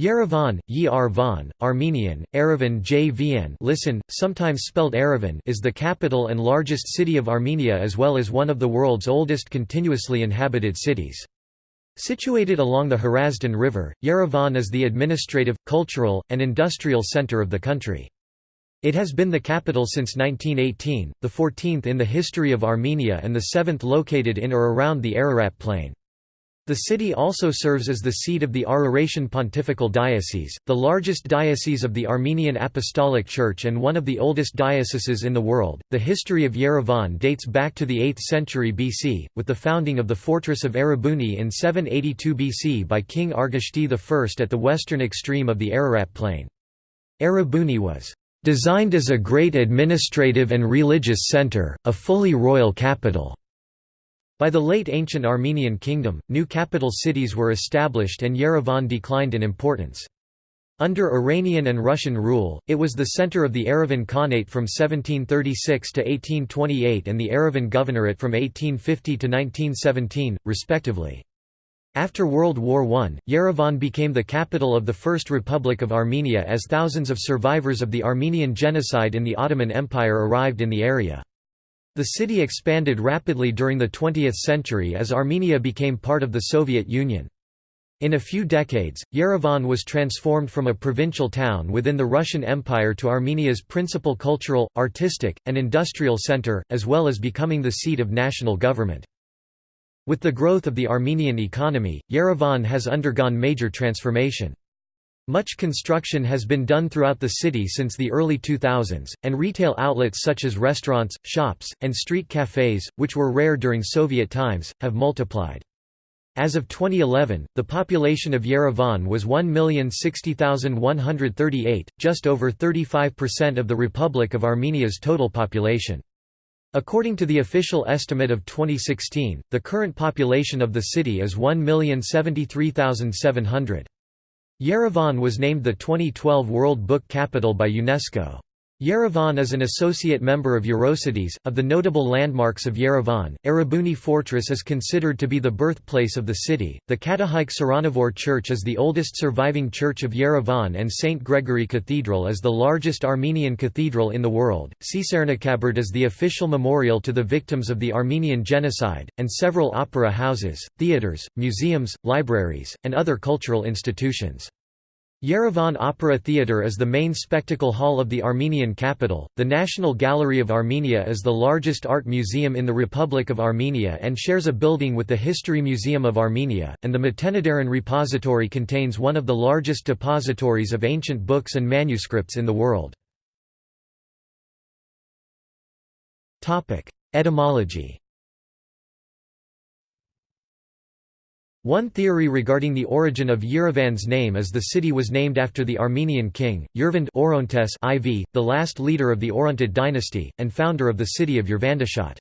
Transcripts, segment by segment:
Yerevan, Yerevan, Armenian, Erevan JVN listen, sometimes spelled Erevan is the capital and largest city of Armenia as well as one of the world's oldest continuously inhabited cities. Situated along the Hrazdan River, Yerevan is the administrative, cultural, and industrial center of the country. It has been the capital since 1918, the 14th in the history of Armenia and the 7th located in or around the Ararat Plain. The city also serves as the seat of the Araratian Pontifical Diocese, the largest diocese of the Armenian Apostolic Church and one of the oldest dioceses in the world. The history of Yerevan dates back to the 8th century BC, with the founding of the fortress of Erebuni in 782 BC by King Argishti I at the western extreme of the Ararat plain. Erebuni was designed as a great administrative and religious center, a fully royal capital. By the late ancient Armenian kingdom, new capital cities were established and Yerevan declined in importance. Under Iranian and Russian rule, it was the center of the Yerevan Khanate from 1736 to 1828 and the Yerevan Governorate from 1850 to 1917, respectively. After World War I, Yerevan became the capital of the First Republic of Armenia as thousands of survivors of the Armenian genocide in the Ottoman Empire arrived in the area. The city expanded rapidly during the 20th century as Armenia became part of the Soviet Union. In a few decades, Yerevan was transformed from a provincial town within the Russian Empire to Armenia's principal cultural, artistic, and industrial center, as well as becoming the seat of national government. With the growth of the Armenian economy, Yerevan has undergone major transformation. Much construction has been done throughout the city since the early 2000s, and retail outlets such as restaurants, shops, and street cafes, which were rare during Soviet times, have multiplied. As of 2011, the population of Yerevan was 1,060,138, just over 35% of the Republic of Armenia's total population. According to the official estimate of 2016, the current population of the city is 1,073,700. Yerevan was named the 2012 World Book Capital by UNESCO. Yerevan is an associate member of Eurocities. Of the notable landmarks of Yerevan, Erebuni Fortress is considered to be the birthplace of the city. The Katoghike Tsiranavor Church is the oldest surviving church of Yerevan, and St. Gregory Cathedral is the largest Armenian cathedral in the world. Tsitsernakaberd is the official memorial to the victims of the Armenian genocide, and several opera houses, theaters, museums, libraries, and other cultural institutions. Yerevan Opera Theatre is the main spectacle hall of the Armenian capital. The National Gallery of Armenia is the largest art museum in the Republic of Armenia and shares a building with the History Museum of Armenia, and the Matenadaran Repository contains one of the largest depositories of ancient books and manuscripts in the world. Etymology One theory regarding the origin of Yerevan's name is the city was named after the Armenian king, Yervand Orontes IV, the last leader of the Orontid dynasty, and founder of the city of Yervandashat.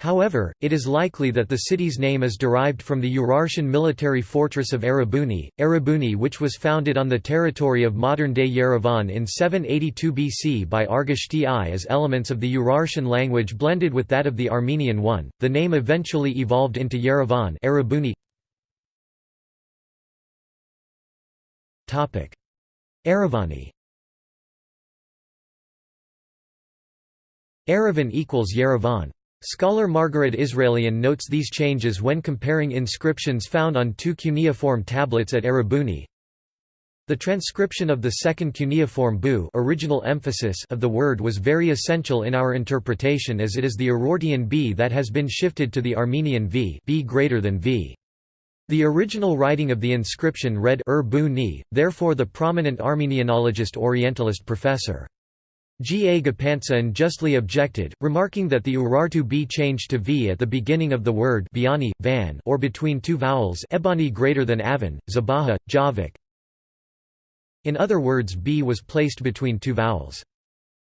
However, it is likely that the city's name is derived from the Urartian military fortress of Erebuni, Erebuni which was founded on the territory of modern-day Yerevan in 782 BC by Argishti I as elements of the Urartian language blended with that of the Armenian one. The name eventually evolved into Yerevan Erebuni. Erevani Erevan equals Yerevan. Scholar Margaret Israelian notes these changes when comparing inscriptions found on two cuneiform tablets at Erebuni. The transcription of the second cuneiform bu original emphasis of the word was very essential in our interpretation as it is the Urartian b that has been shifted to the Armenian v b greater than v. The original writing of the inscription read Ur bu ni, therefore the prominent Armenianologist Orientalist Professor. G. A. Ghapantsyan justly objected, remarking that the Urartu b changed to v at the beginning of the word biani, van, or between two vowels ebani greater than avan, zabaha, javik. In other words b was placed between two vowels.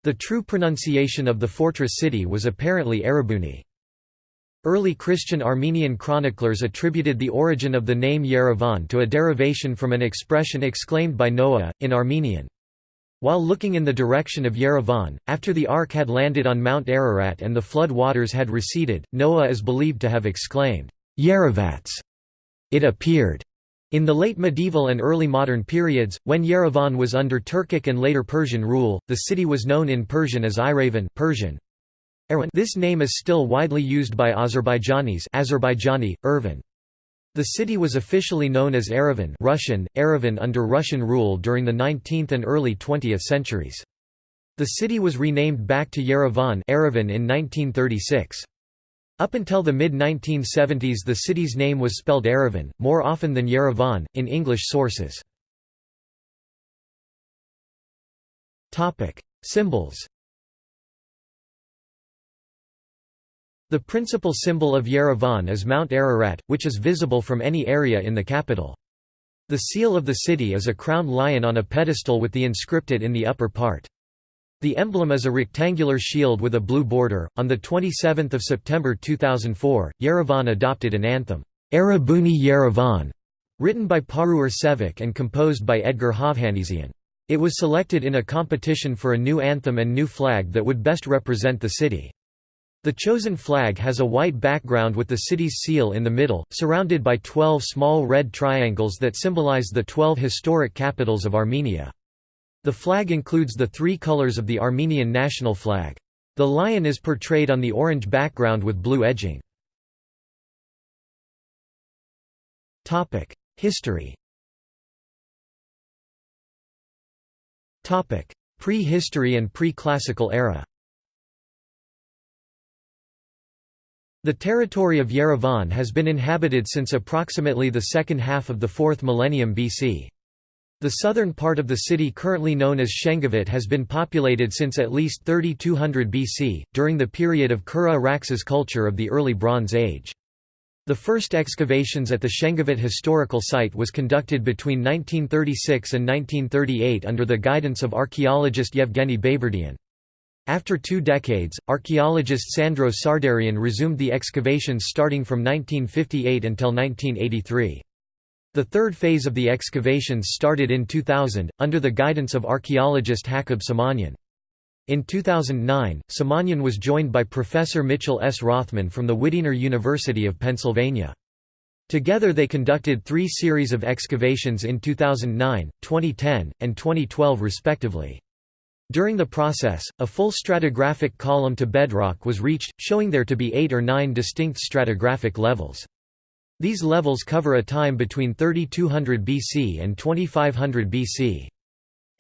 The true pronunciation of the fortress city was apparently Erebuni. Early Christian Armenian chroniclers attributed the origin of the name Yerevan to a derivation from an expression exclaimed by Noah, in Armenian. While looking in the direction of Yerevan, after the ark had landed on Mount Ararat and the flood waters had receded, Noah is believed to have exclaimed, Yerevats! It appeared! In the late medieval and early modern periods, when Yerevan was under Turkic and later Persian rule, the city was known in Persian as Iravan Persian. This name is still widely used by Azerbaijanis Azerbaijani, Ervan. The city was officially known as Erevan Russian, Erevan under Russian rule during the 19th and early 20th centuries. The city was renamed back to Yerevan in 1936. Up until the mid-1970s the city's name was spelled Erevan, more often than Yerevan, in English sources. Symbols The principal symbol of Yerevan is Mount Ararat, which is visible from any area in the capital. The seal of the city is a crowned lion on a pedestal with the inscripted in the upper part. The emblem is a rectangular shield with a blue border. On the 27th of September 2004, Yerevan adopted an anthem, Erebuni Yerevan, written by Paruyr Sevak and composed by Edgar Hovhannisyan. It was selected in a competition for a new anthem and new flag that would best represent the city. The chosen flag has a white background with the city's seal in the middle, surrounded by 12 small red triangles that symbolize the 12 historic capitals of Armenia. The flag includes the three colors of the Armenian national flag. The lion is portrayed on the orange background with blue edging. History Pre-history and pre-classical era The territory of Yerevan has been inhabited since approximately the second half of the 4th millennium BC. The southern part of the city currently known as Shengavit has been populated since at least 3200 BC, during the period of Kura-Araxes culture of the early Bronze Age. The first excavations at the Shengavit historical site was conducted between 1936 and 1938 under the guidance of archaeologist Yevgeny Bayburtian. After two decades, archaeologist Sandro Sardarian resumed the excavations starting from 1958 until 1983. The third phase of the excavations started in 2000, under the guidance of archaeologist Hakob Simonyan. In 2009, Simonyan was joined by Professor Mitchell S. Rothman from the Widener University of Pennsylvania. Together they conducted three series of excavations in 2009, 2010, and 2012 respectively. During the process, a full stratigraphic column to bedrock was reached, showing there to be eight or nine distinct stratigraphic levels. These levels cover a time between 3200 BC and 2500 BC.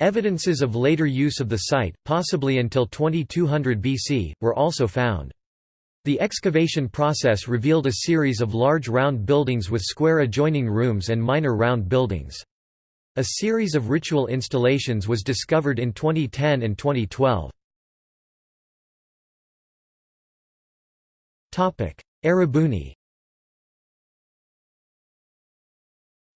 Evidences of later use of the site, possibly until 2200 BC, were also found. The excavation process revealed a series of large round buildings with square adjoining rooms and minor round buildings. A series of ritual installations was discovered in 2010 and 2012. Erebuni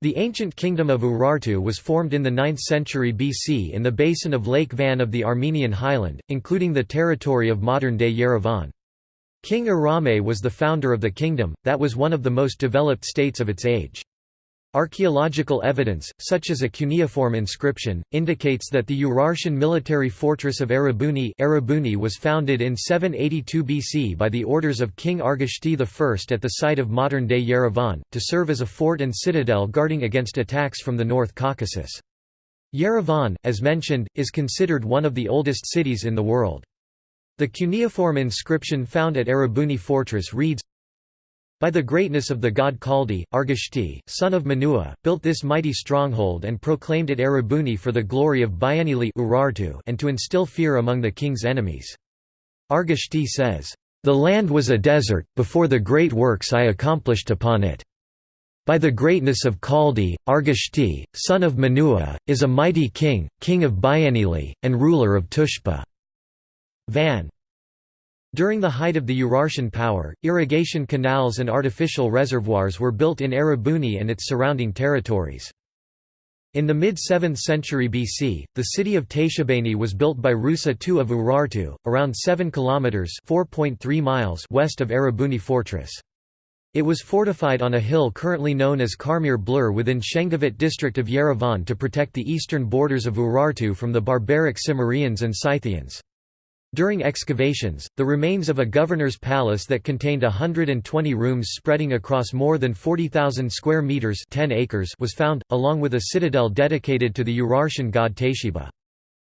The ancient kingdom of Urartu was formed in the 9th century BC in the basin of Lake Van of the Armenian highland, including the territory of modern-day Yerevan. King Arame was the founder of the kingdom, that was one of the most developed states of its age. Archaeological evidence, such as a cuneiform inscription, indicates that the Urartian military fortress of Erebuni, Erebuni was founded in 782 BC by the orders of King Argishti I at the site of modern-day Yerevan, to serve as a fort and citadel guarding against attacks from the North Caucasus. Yerevan, as mentioned, is considered one of the oldest cities in the world. The cuneiform inscription found at Erebuni fortress reads, by the greatness of the god Khaldi, Argishti, son of Manua, built this mighty stronghold and proclaimed it Erebuni for the glory of Bienili and to instill fear among the king's enemies. Argishti says, "...the land was a desert, before the great works I accomplished upon it. By the greatness of Khaldi, Argishti, son of Manua, is a mighty king, king of Bienili, and ruler of Tushpa." Van during the height of the Urartian power, irrigation canals and artificial reservoirs were built in Erebuni and its surrounding territories. In the mid-7th century BC, the city of Taishebani was built by Rusa II of Urartu, around 7 kilometers (4.3 miles) west of Erebuni fortress. It was fortified on a hill currently known as Karmir Blur within Shengavit district of Yerevan to protect the eastern borders of Urartu from the barbaric Cimmerians and Scythians. During excavations, the remains of a governor's palace that contained 120 rooms spreading across more than 40,000 square meters 10 acres was found, along with a citadel dedicated to the Urartian god Taysheba.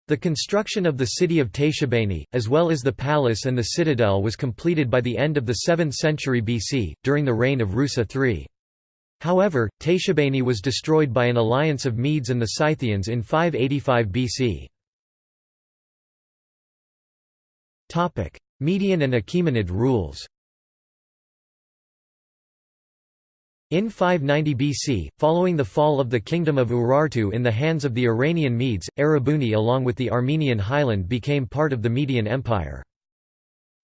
The construction of the city of Taishebani, as well as the palace and the citadel was completed by the end of the 7th century BC, during the reign of Rusa III. However, Taishebani was destroyed by an alliance of Medes and the Scythians in 585 BC. Median and Achaemenid rules In 590 BC, following the fall of the kingdom of Urartu in the hands of the Iranian Medes, Erebuni along with the Armenian highland became part of the Median Empire.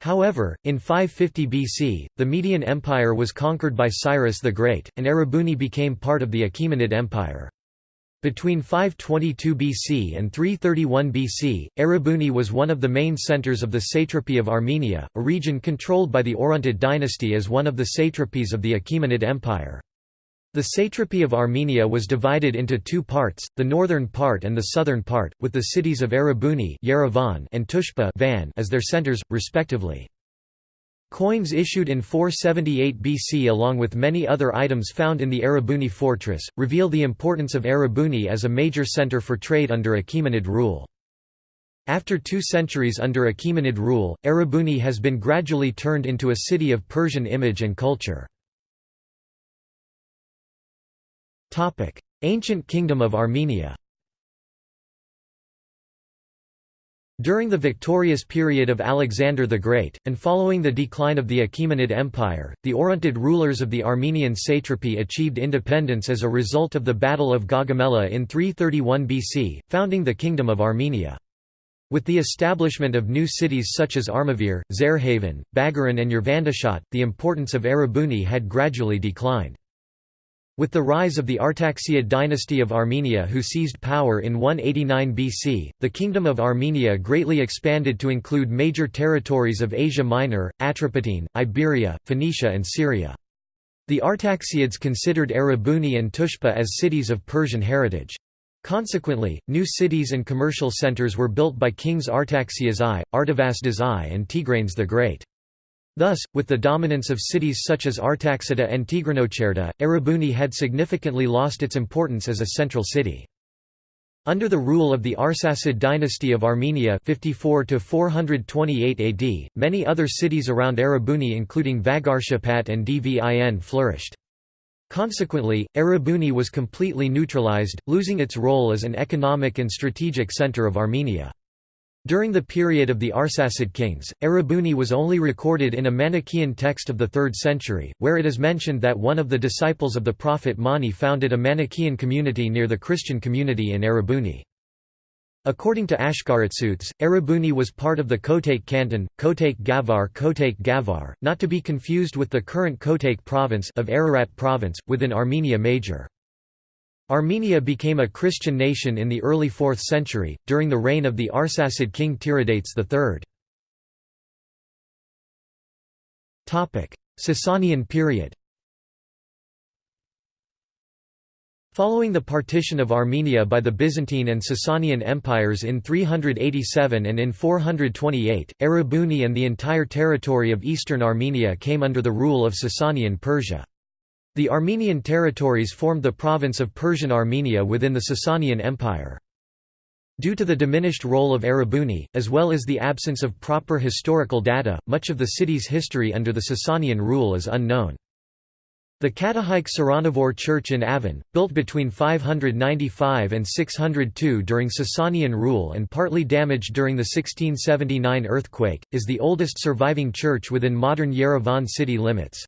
However, in 550 BC, the Median Empire was conquered by Cyrus the Great, and Erebuni became part of the Achaemenid Empire. Between 522 BC and 331 BC, Erebuni was one of the main centers of the satrapy of Armenia, a region controlled by the Orontid dynasty as one of the satrapies of the Achaemenid Empire. The satrapy of Armenia was divided into two parts, the northern part and the southern part, with the cities of Erebuni and Tushpa as their centers, respectively. Coins issued in 478 BC along with many other items found in the Erebuni fortress, reveal the importance of Erebuni as a major center for trade under Achaemenid rule. After two centuries under Achaemenid rule, Erebuni has been gradually turned into a city of Persian image and culture. Ancient Kingdom of Armenia During the victorious period of Alexander the Great, and following the decline of the Achaemenid Empire, the Orontid rulers of the Armenian satrapy achieved independence as a result of the Battle of Gaugamela in 331 BC, founding the Kingdom of Armenia. With the establishment of new cities such as Armavir, Zarehavan, Bagaran and Yervandashat, the importance of Erebuni had gradually declined. With the rise of the Artaxiad dynasty of Armenia who seized power in 189 BC, the Kingdom of Armenia greatly expanded to include major territories of Asia Minor, Atropatene, Iberia, Phoenicia and Syria. The Artaxiads considered Erebuni and Tushpa as cities of Persian heritage. Consequently, new cities and commercial centers were built by kings Artaxias I, Artavasdes I and Tigranes the Great. Thus, with the dominance of cities such as Artaxata and Tigranocerta, Erebuni had significantly lost its importance as a central city. Under the rule of the Arsacid dynasty of Armenia 54 AD, many other cities around Erebuni including Vagarshapat and Dvin flourished. Consequently, Erebuni was completely neutralized, losing its role as an economic and strategic center of Armenia. During the period of the Arsacid kings, Erebuni was only recorded in a Manichaean text of the 3rd century, where it is mentioned that one of the disciples of the prophet Mani founded a Manichaean community near the Christian community in Erebuni. According to Ashkaratsuts, Erebuni was part of the Kotayk canton, Kotayk Gavar Kotayk Gavar, not to be confused with the current Kotayk province of Ararat province, within Armenia Major. Armenia became a Christian nation in the early 4th century, during the reign of the Arsacid king Tiridates III. Sasanian period Following the partition of Armenia by the Byzantine and Sasanian empires in 387 and in 428, Erebuni and the entire territory of eastern Armenia came under the rule of Sasanian Persia. The Armenian territories formed the province of Persian Armenia within the Sasanian Empire. Due to the diminished role of Erebuni, as well as the absence of proper historical data, much of the city's history under the Sasanian rule is unknown. The Katoghike Tsiranavor church in Avan, built between 595 and 602 during Sasanian rule and partly damaged during the 1679 earthquake, is the oldest surviving church within modern Yerevan city limits.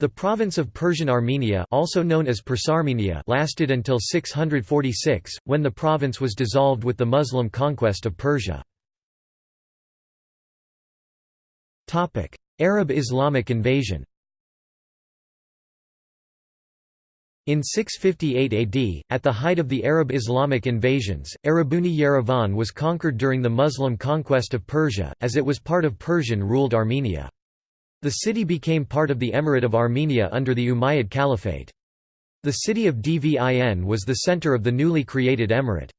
The province of Persian Armenia also known as Persarmenia lasted until 646, when the province was dissolved with the Muslim conquest of Persia. Arab Islamic invasion In 658 AD, at the height of the Arab Islamic invasions, Erebuni Yerevan was conquered during the Muslim conquest of Persia, as it was part of Persian-ruled Armenia. The city became part of the Emirate of Armenia under the Umayyad Caliphate. The city of Dvin was the center of the newly created emirate.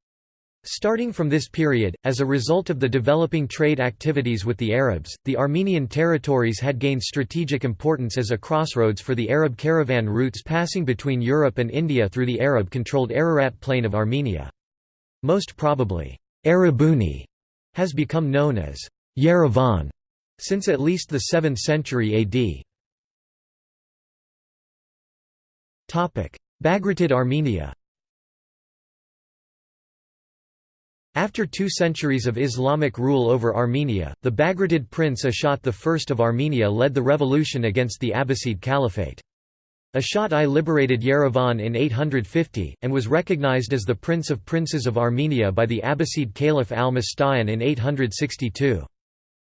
Starting from this period, as a result of the developing trade activities with the Arabs, the Armenian territories had gained strategic importance as a crossroads for the Arab caravan routes passing between Europe and India through the Arab-controlled Ararat plain of Armenia. Most probably, Erebuni has become known as Yerevan since at least the 7th century AD. Bagratid Armenia After two centuries of Islamic rule over Armenia, the Bagratid prince Ashot I of Armenia led the revolution against the Abbasid Caliphate. Ashot I liberated Yerevan in 850, and was recognized as the Prince of Princes of Armenia by the Abbasid Caliph al-Mustayan in 862.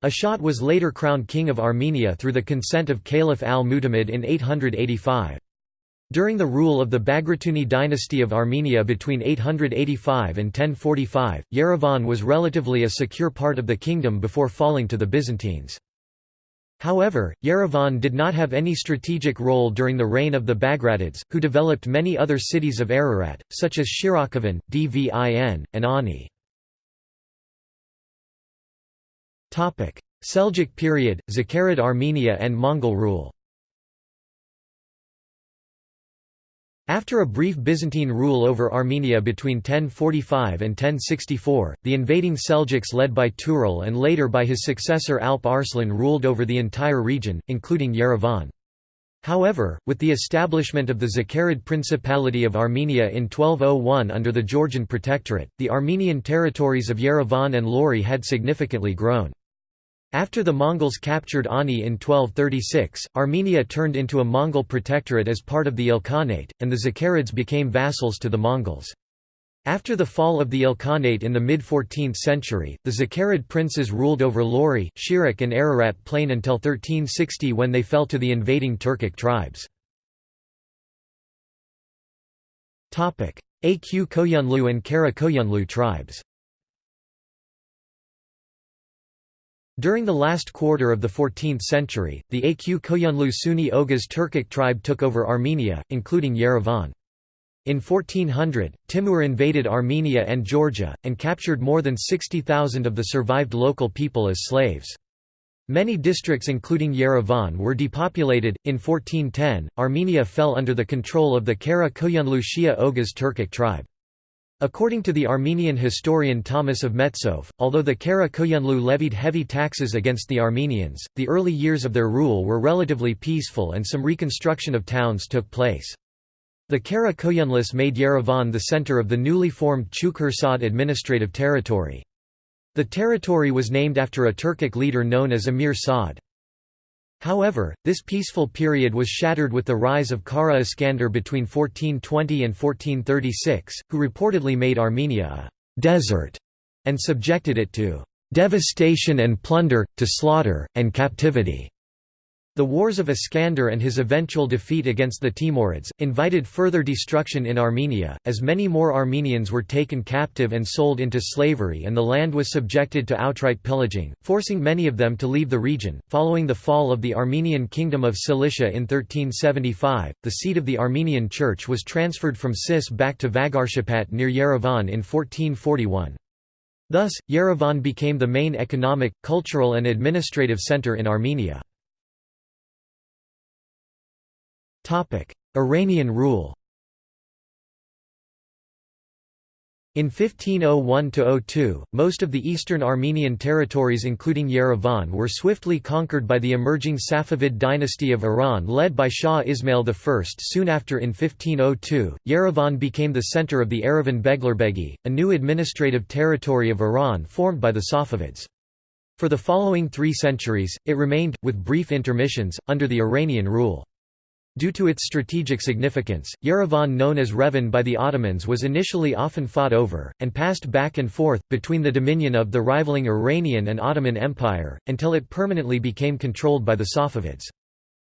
Ashot was later crowned King of Armenia through the consent of Caliph al-Mu'tamid in 885. During the rule of the Bagratuni dynasty of Armenia between 885 and 1045, Yerevan was relatively a secure part of the kingdom before falling to the Byzantines. However, Yerevan did not have any strategic role during the reign of the Bagratids, who developed many other cities of Ararat, such as Shirakavan, Dvin, and Ani. Seljuk period, Zakarid Armenia and Mongol rule After a brief Byzantine rule over Armenia between 1045 and 1064, the invading Seljuks led by Tural and later by his successor Alp Arslan ruled over the entire region, including Yerevan. However, with the establishment of the Zakarid Principality of Armenia in 1201 under the Georgian Protectorate, the Armenian territories of Yerevan and Lori had significantly grown. After the Mongols captured Ani in 1236, Armenia turned into a Mongol protectorate as part of the Ilkhanate, and the Zakarids became vassals to the Mongols. After the fall of the Ilkhanate in the mid-14th century, the Zakarid princes ruled over Lori, Shirak and Ararat plain until 1360 when they fell to the invading Turkic tribes. Aq Koyunlu and Kara Koyunlu tribes During the last quarter of the 14th century, the Aq Koyunlu Sunni Oghuz Turkic tribe took over Armenia, including Yerevan. In 1400, Timur invaded Armenia and Georgia, and captured more than 60,000 of the survived local people as slaves. Many districts including Yerevan were depopulated. In 1410, Armenia fell under the control of the Kara Koyunlu Shia Oghuz Turkic tribe. According to the Armenian historian Thomas of Metsov, although the Kara Koyunlu levied heavy taxes against the Armenians, the early years of their rule were relatively peaceful and some reconstruction of towns took place. The Kara Koyunlis made Yerevan the center of the newly formed Chukhursad administrative territory. The territory was named after a Turkic leader known as Emir Saad. However, this peaceful period was shattered with the rise of Kara Iskander between 1420 and 1436, who reportedly made Armenia a «desert» and subjected it to «devastation and plunder, to slaughter, and captivity». The wars of Iskander and his eventual defeat against the Timurids, invited further destruction in Armenia, as many more Armenians were taken captive and sold into slavery and the land was subjected to outright pillaging, forcing many of them to leave the region. Following the fall of the Armenian Kingdom of Cilicia in 1375, the seat of the Armenian Church was transferred from Sis back to Vagarshapat near Yerevan in 1441. Thus, Yerevan became the main economic, cultural and administrative center in Armenia. Iranian rule In 1501–02, most of the eastern Armenian territories including Yerevan were swiftly conquered by the emerging Safavid dynasty of Iran led by Shah Ismail I. Soon after in 1502, Yerevan became the center of the Yerevan Beglerbegi, a new administrative territory of Iran formed by the Safavids. For the following three centuries, it remained, with brief intermissions, under the Iranian rule. Due to its strategic significance, Yerevan known as Revan by the Ottomans was initially often fought over, and passed back and forth, between the dominion of the rivaling Iranian and Ottoman Empire, until it permanently became controlled by the Safavids.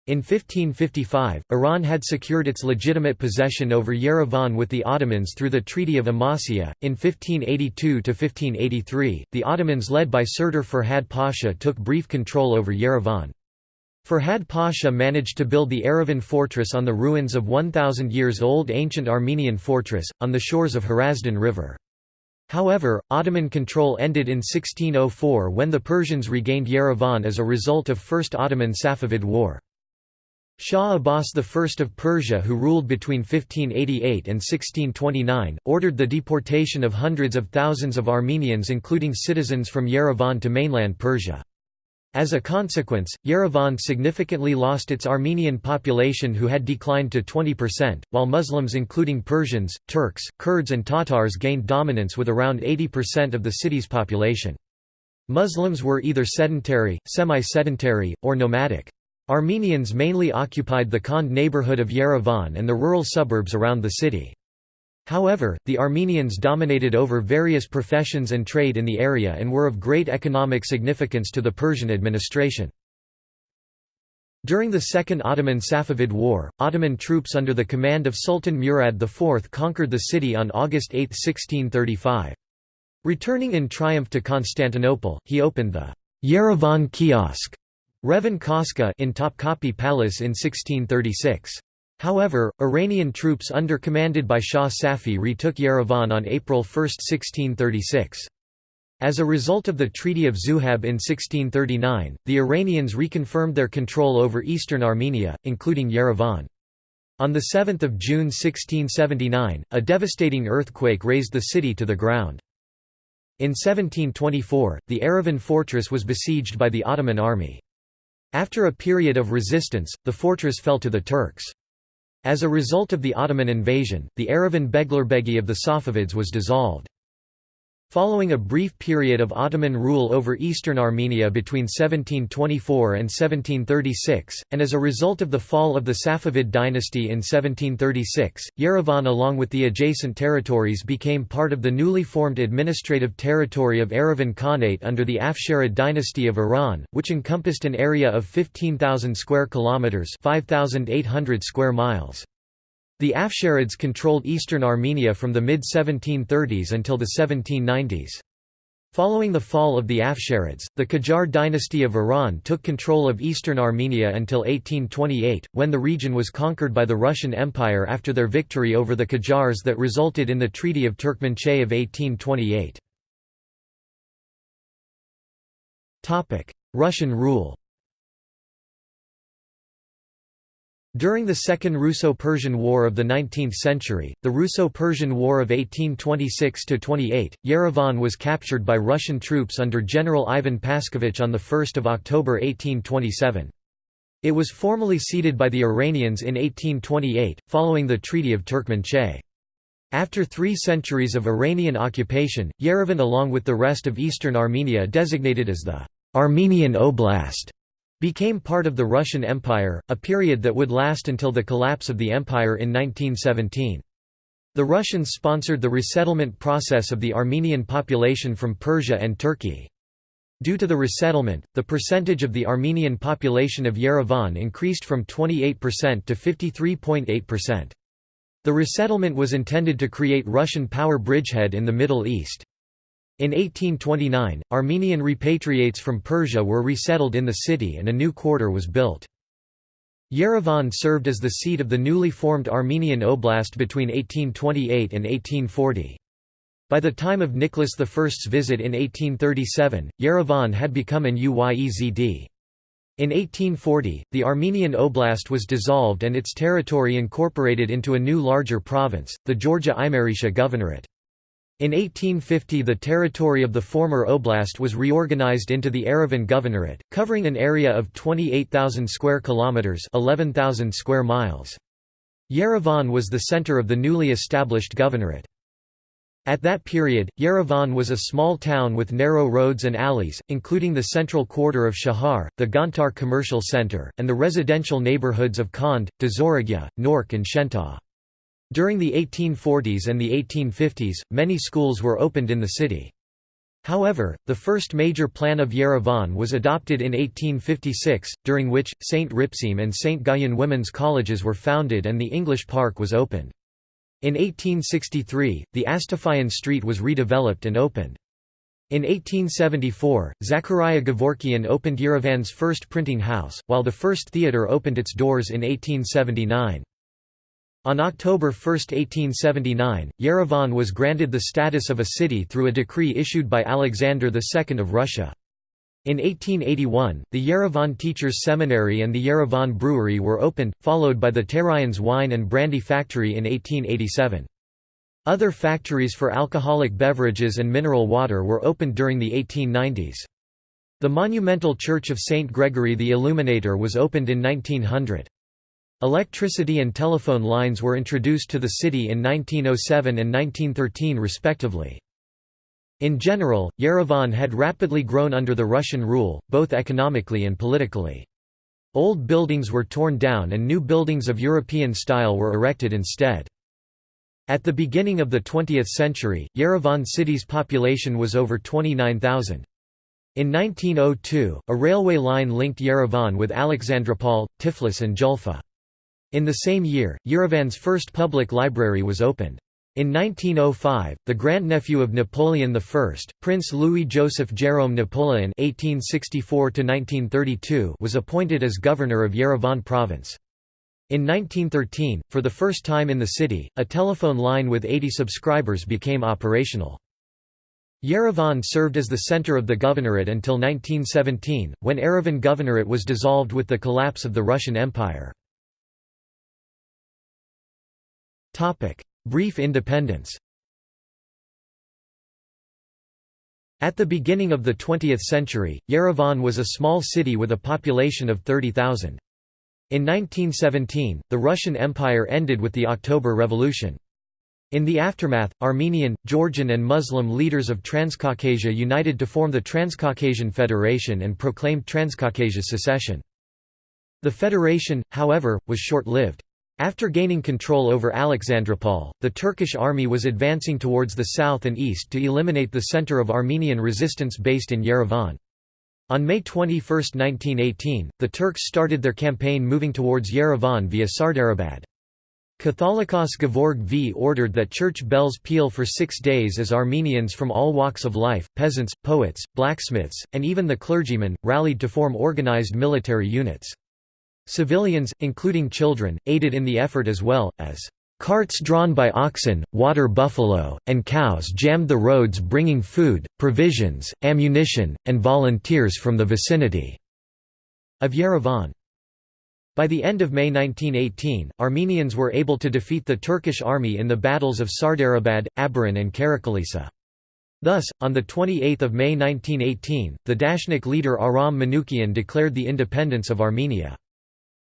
In 1555, Iran had secured its legitimate possession over Yerevan with the Ottomans through the Treaty of Amasya. In 1582–1583, the Ottomans led by Serdar Ferhad Pasha took brief control over Yerevan. Ferhad Pasha managed to build the Erivan fortress on the ruins of 1,000 years old ancient Armenian fortress, on the shores of Hrazdan River. However, Ottoman control ended in 1604 when the Persians regained Yerevan as a result of First Ottoman-Safavid War. Shah Abbas I of Persia who ruled between 1588 and 1629, ordered the deportation of hundreds of thousands of Armenians including citizens from Yerevan to mainland Persia. As a consequence, Yerevan significantly lost its Armenian population who had declined to 20%, while Muslims including Persians, Turks, Kurds and Tatars gained dominance with around 80% of the city's population. Muslims were either sedentary, semi-sedentary, or nomadic. Armenians mainly occupied the Khand neighborhood of Yerevan and the rural suburbs around the city. However, the Armenians dominated over various professions and trade in the area and were of great economic significance to the Persian administration. During the Second Ottoman-Safavid War, Ottoman troops under the command of Sultan Murad IV conquered the city on August 8, 1635. Returning in triumph to Constantinople, he opened the Yerevan Kiosk Revan Koska in Topkapi Palace in 1636. However, Iranian troops under commanded by Shah Safi retook Yerevan on April 1, 1636. As a result of the Treaty of Zuhab in 1639, the Iranians reconfirmed their control over eastern Armenia, including Yerevan. On 7 June 1679, a devastating earthquake razed the city to the ground. In 1724, the Yerevan fortress was besieged by the Ottoman army. After a period of resistance, the fortress fell to the Turks. As a result of the Ottoman invasion, the Yerevan Beglerbegi of the Safavids was dissolved. Following a brief period of Ottoman rule over eastern Armenia between 1724 and 1736, and as a result of the fall of the Safavid dynasty in 1736, Yerevan along with the adjacent territories became part of the newly formed administrative territory of Yerevan Khanate under the Afsharid dynasty of Iran, which encompassed an area of 15,000 square kilometers, 5,800 square miles. The Afsharids controlled eastern Armenia from the mid-1730s until the 1790s. Following the fall of the Afsharids, the Qajar dynasty of Iran took control of eastern Armenia until 1828, when the region was conquered by the Russian Empire after their victory over the Qajars that resulted in the Treaty of Turkmenchay of 1828. Russian rule During the Second Russo-Persian War of the 19th century, the Russo-Persian War of 1826–28, Yerevan was captured by Russian troops under General Ivan Paskevich on 1 October 1827. It was formally ceded by the Iranians in 1828, following the Treaty of Turkmenchay. After three centuries of Iranian occupation, Yerevan along with the rest of eastern Armenia designated as the Armenian Oblast became part of the Russian Empire, a period that would last until the collapse of the empire in 1917. The Russians sponsored the resettlement process of the Armenian population from Persia and Turkey. Due to the resettlement, the percentage of the Armenian population of Yerevan increased from 28% to 53.8%. The resettlement was intended to create Russian power bridgehead in the Middle East. In 1829, Armenian repatriates from Persia were resettled in the city and a new quarter was built. Yerevan served as the seat of the newly formed Armenian Oblast between 1828 and 1840. By the time of Nicholas I's visit in 1837, Yerevan had become an Uyezd. In 1840, the Armenian Oblast was dissolved and its territory incorporated into a new larger province, the Georgia Imeretia Governorate. In 1850 the territory of the former oblast was reorganized into the Yerevan Governorate, covering an area of 28,000 square kilometers, 11,000 square miles. Yerevan was the center of the newly established governorate. At that period, Yerevan was a small town with narrow roads and alleys, including the central quarter of Shahar, the Gontar commercial center, and the residential neighborhoods of Khand, Dazoragya, Nork and Shentau. During the 1840s and the 1850s, many schools were opened in the city. However, the first major plan of Yerevan was adopted in 1856, during which, St. Ripsim and St. Guyon women's colleges were founded and the English Park was opened. In 1863, the Astafyan Street was redeveloped and opened. In 1874, Zachariah Gavorkian opened Yerevan's first printing house, while the first theatre opened its doors in 1879. On October 1, 1879, Yerevan was granted the status of a city through a decree issued by Alexander II of Russia. In 1881, the Yerevan Teachers' Seminary and the Yerevan Brewery were opened, followed by the Terayans wine and brandy factory in 1887. Other factories for alcoholic beverages and mineral water were opened during the 1890s. The monumental Church of St. Gregory the Illuminator was opened in 1900. Electricity and telephone lines were introduced to the city in 1907 and 1913 respectively. In general, Yerevan had rapidly grown under the Russian rule, both economically and politically. Old buildings were torn down and new buildings of European style were erected instead. At the beginning of the 20th century, Yerevan city's population was over 29,000. In 1902, a railway line linked Yerevan with Alexandropol, Tiflis and Julfa. In the same year, Yerevan's first public library was opened. In 1905, the grandnephew of Napoleon I, Prince Louis-Joseph Jérôme Napoleon (1864–1932), was appointed as governor of Yerevan province. In 1913, for the first time in the city, a telephone line with 80 subscribers became operational. Yerevan served as the center of the governorate until 1917, when Yerevan Governorate was dissolved with the collapse of the Russian Empire. Brief independence At the beginning of the 20th century, Yerevan was a small city with a population of 30,000. In 1917, the Russian Empire ended with the October Revolution. In the aftermath, Armenian, Georgian and Muslim leaders of Transcaucasia united to form the Transcaucasian Federation and proclaimed Transcaucasia's secession. The federation, however, was short-lived. After gaining control over Alexandropol, the Turkish army was advancing towards the south and east to eliminate the center of Armenian resistance based in Yerevan. On May 21, 1918, the Turks started their campaign moving towards Yerevan via Sardarabad. Catholicos Gevorg V ordered that church bells peal for six days as Armenians from all walks of life, peasants, poets, blacksmiths, and even the clergymen, rallied to form organized military units. Civilians, including children, aided in the effort as well, as Carts drawn by oxen, water buffalo, and cows jammed the roads bringing food, provisions, ammunition, and volunteers from the vicinity of Yerevan. By the end of May 1918, Armenians were able to defeat the Turkish army in the battles of Sardarabad, Abaran and Karakilisa. Thus, on 28 May 1918, the Dashnak leader Aram Manoukian declared the independence of Armenia.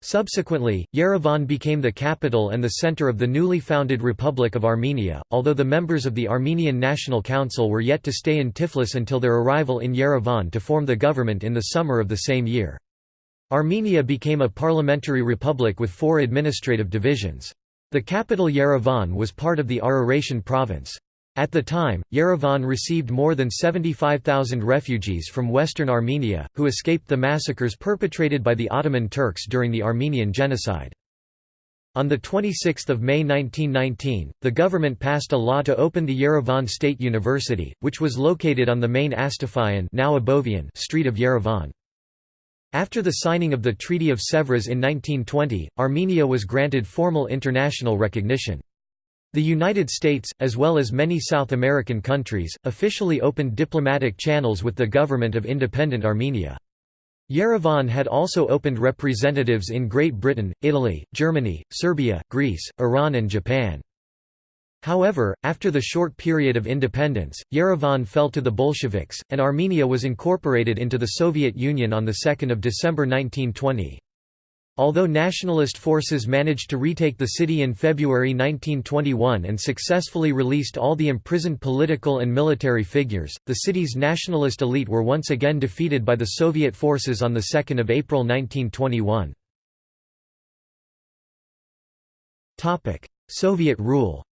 Subsequently, Yerevan became the capital and the center of the newly founded Republic of Armenia, although the members of the Armenian National Council were yet to stay in Tiflis until their arrival in Yerevan to form the government in the summer of the same year. Armenia became a parliamentary republic with four administrative divisions. The capital Yerevan was part of the Araratian province. At the time, Yerevan received more than 75,000 refugees from western Armenia, who escaped the massacres perpetrated by the Ottoman Turks during the Armenian Genocide. On 26 May 1919, the government passed a law to open the Yerevan State University, which was located on the main Astafian now Abovian street of Yerevan. After the signing of the Treaty of Sèvres in 1920, Armenia was granted formal international recognition. The United States, as well as many South American countries, officially opened diplomatic channels with the government of independent Armenia. Yerevan had also opened representatives in Great Britain, Italy, Germany, Serbia, Greece, Iran and Japan. However, after the short period of independence, Yerevan fell to the Bolsheviks, and Armenia was incorporated into the Soviet Union on 2 December 1920. Although nationalist forces managed to retake the city in February 1921 and successfully released all the imprisoned political and military figures, the city's nationalist elite were once again defeated by the Soviet forces on 2 April 1921. Soviet rule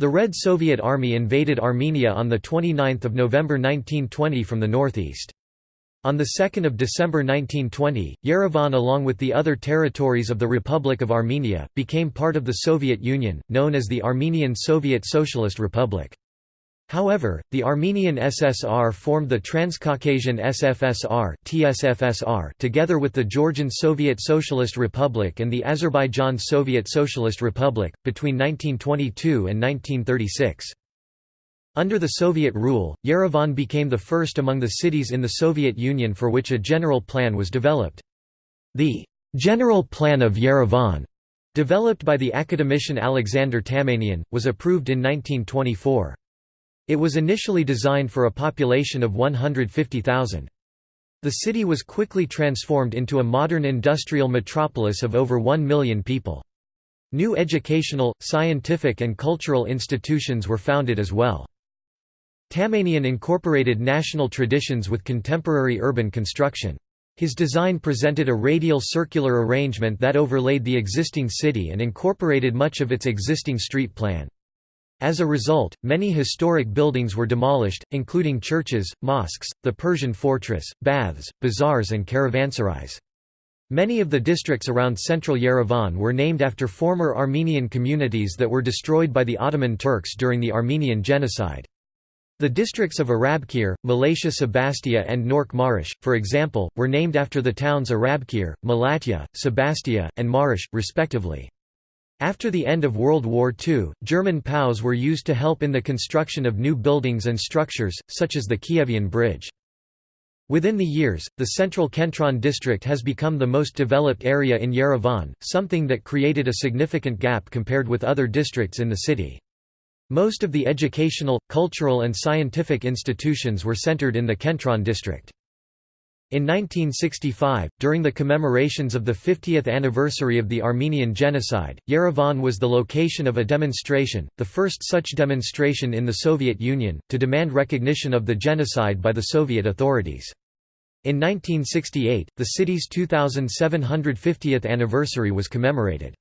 The Red Soviet Army invaded Armenia on 29 November 1920 from the northeast. On 2 December 1920, Yerevan along with the other territories of the Republic of Armenia, became part of the Soviet Union, known as the Armenian Soviet Socialist Republic. However, the Armenian SSR formed the Transcaucasian SFSR (TSFSR) together with the Georgian Soviet Socialist Republic and the Azerbaijan Soviet Socialist Republic between 1922 and 1936. Under the Soviet rule, Yerevan became the first among the cities in the Soviet Union for which a general plan was developed. The General Plan of Yerevan, developed by the academician Alexander Tamanian, was approved in 1924. It was initially designed for a population of 150,000. The city was quickly transformed into a modern industrial metropolis of over 1 million people. New educational, scientific and cultural institutions were founded as well. Tamanian incorporated national traditions with contemporary urban construction. His design presented a radial circular arrangement that overlaid the existing city and incorporated much of its existing street plan. As a result, many historic buildings were demolished, including churches, mosques, the Persian fortress, baths, bazaars and caravanserais. Many of the districts around central Yerevan were named after former Armenian communities that were destroyed by the Ottoman Turks during the Armenian Genocide. The districts of Arabkir, Malatya Sebastia and Nork Marish, for example, were named after the towns Arabkir, Malatya, Sebastia, and Marish, respectively. After the end of World War II, German POWs were used to help in the construction of new buildings and structures, such as the Kievian Bridge. Within the years, the central Kentron district has become the most developed area in Yerevan, something that created a significant gap compared with other districts in the city. Most of the educational, cultural and scientific institutions were centered in the Kentron district. In 1965, during the commemorations of the 50th anniversary of the Armenian Genocide, Yerevan was the location of a demonstration, the first such demonstration in the Soviet Union, to demand recognition of the genocide by the Soviet authorities. In 1968, the city's 2750th anniversary was commemorated.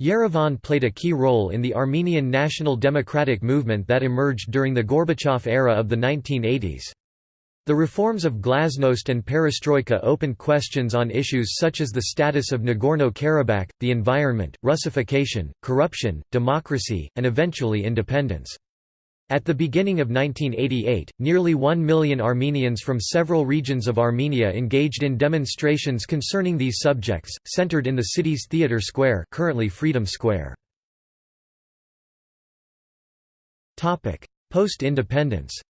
Yerevan played a key role in the Armenian national democratic movement that emerged during the Gorbachev era of the 1980s. The reforms of Glasnost and Perestroika opened questions on issues such as the status of Nagorno-Karabakh, the environment, Russification, corruption, democracy, and eventually independence. At the beginning of 1988, nearly one million Armenians from several regions of Armenia engaged in demonstrations concerning these subjects, centered in the city's Theatre Square currently Freedom Square. Post-independence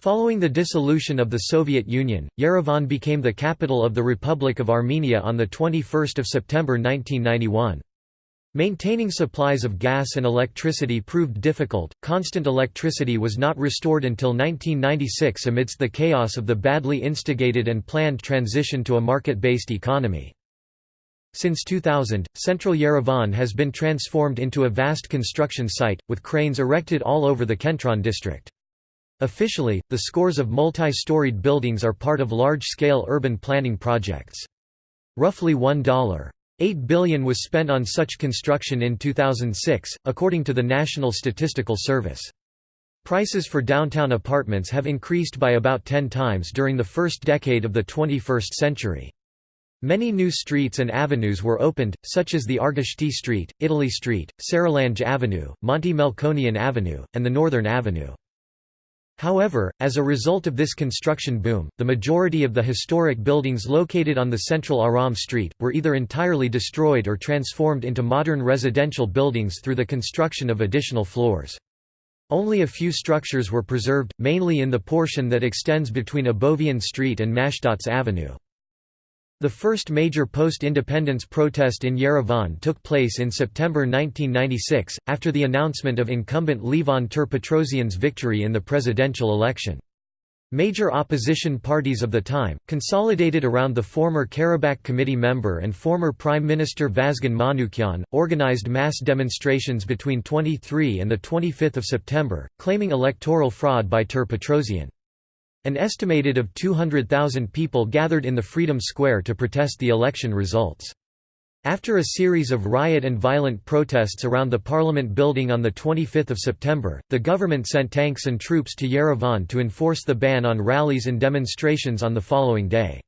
Following the dissolution of the Soviet Union, Yerevan became the capital of the Republic of Armenia on 21 September 1991. Maintaining supplies of gas and electricity proved difficult, constant electricity was not restored until 1996 amidst the chaos of the badly instigated and planned transition to a market-based economy. Since 2000, central Yerevan has been transformed into a vast construction site, with cranes erected all over the Kentron district. Officially, the scores of multi-storied buildings are part of large-scale urban planning projects. Roughly $1.8 billion was spent on such construction in 2006, according to the National Statistical Service. Prices for downtown apartments have increased by about 10 times during the first decade of the 21st century. Many new streets and avenues were opened, such as the Argishti Street, Italy Street, Saralange Avenue, Monty Melkonian Avenue, and the Northern Avenue. However, as a result of this construction boom, the majority of the historic buildings located on the central Aram Street, were either entirely destroyed or transformed into modern residential buildings through the construction of additional floors. Only a few structures were preserved, mainly in the portion that extends between Abovian Street and Mashtots Avenue. The first major post-independence protest in Yerevan took place in September 1996, after the announcement of incumbent Levon Ter-Petrosyan's victory in the presidential election. Major opposition parties of the time, consolidated around the former Karabakh Committee member and former Prime Minister Vazgen Manukyan, organized mass demonstrations between 23 and 25 September, claiming electoral fraud by Ter-Petrosyan. An estimated of 200,000 people gathered in the Freedom Square to protest the election results. After a series of riot and violent protests around the parliament building on 25 September, the government sent tanks and troops to Yerevan to enforce the ban on rallies and demonstrations on the following day.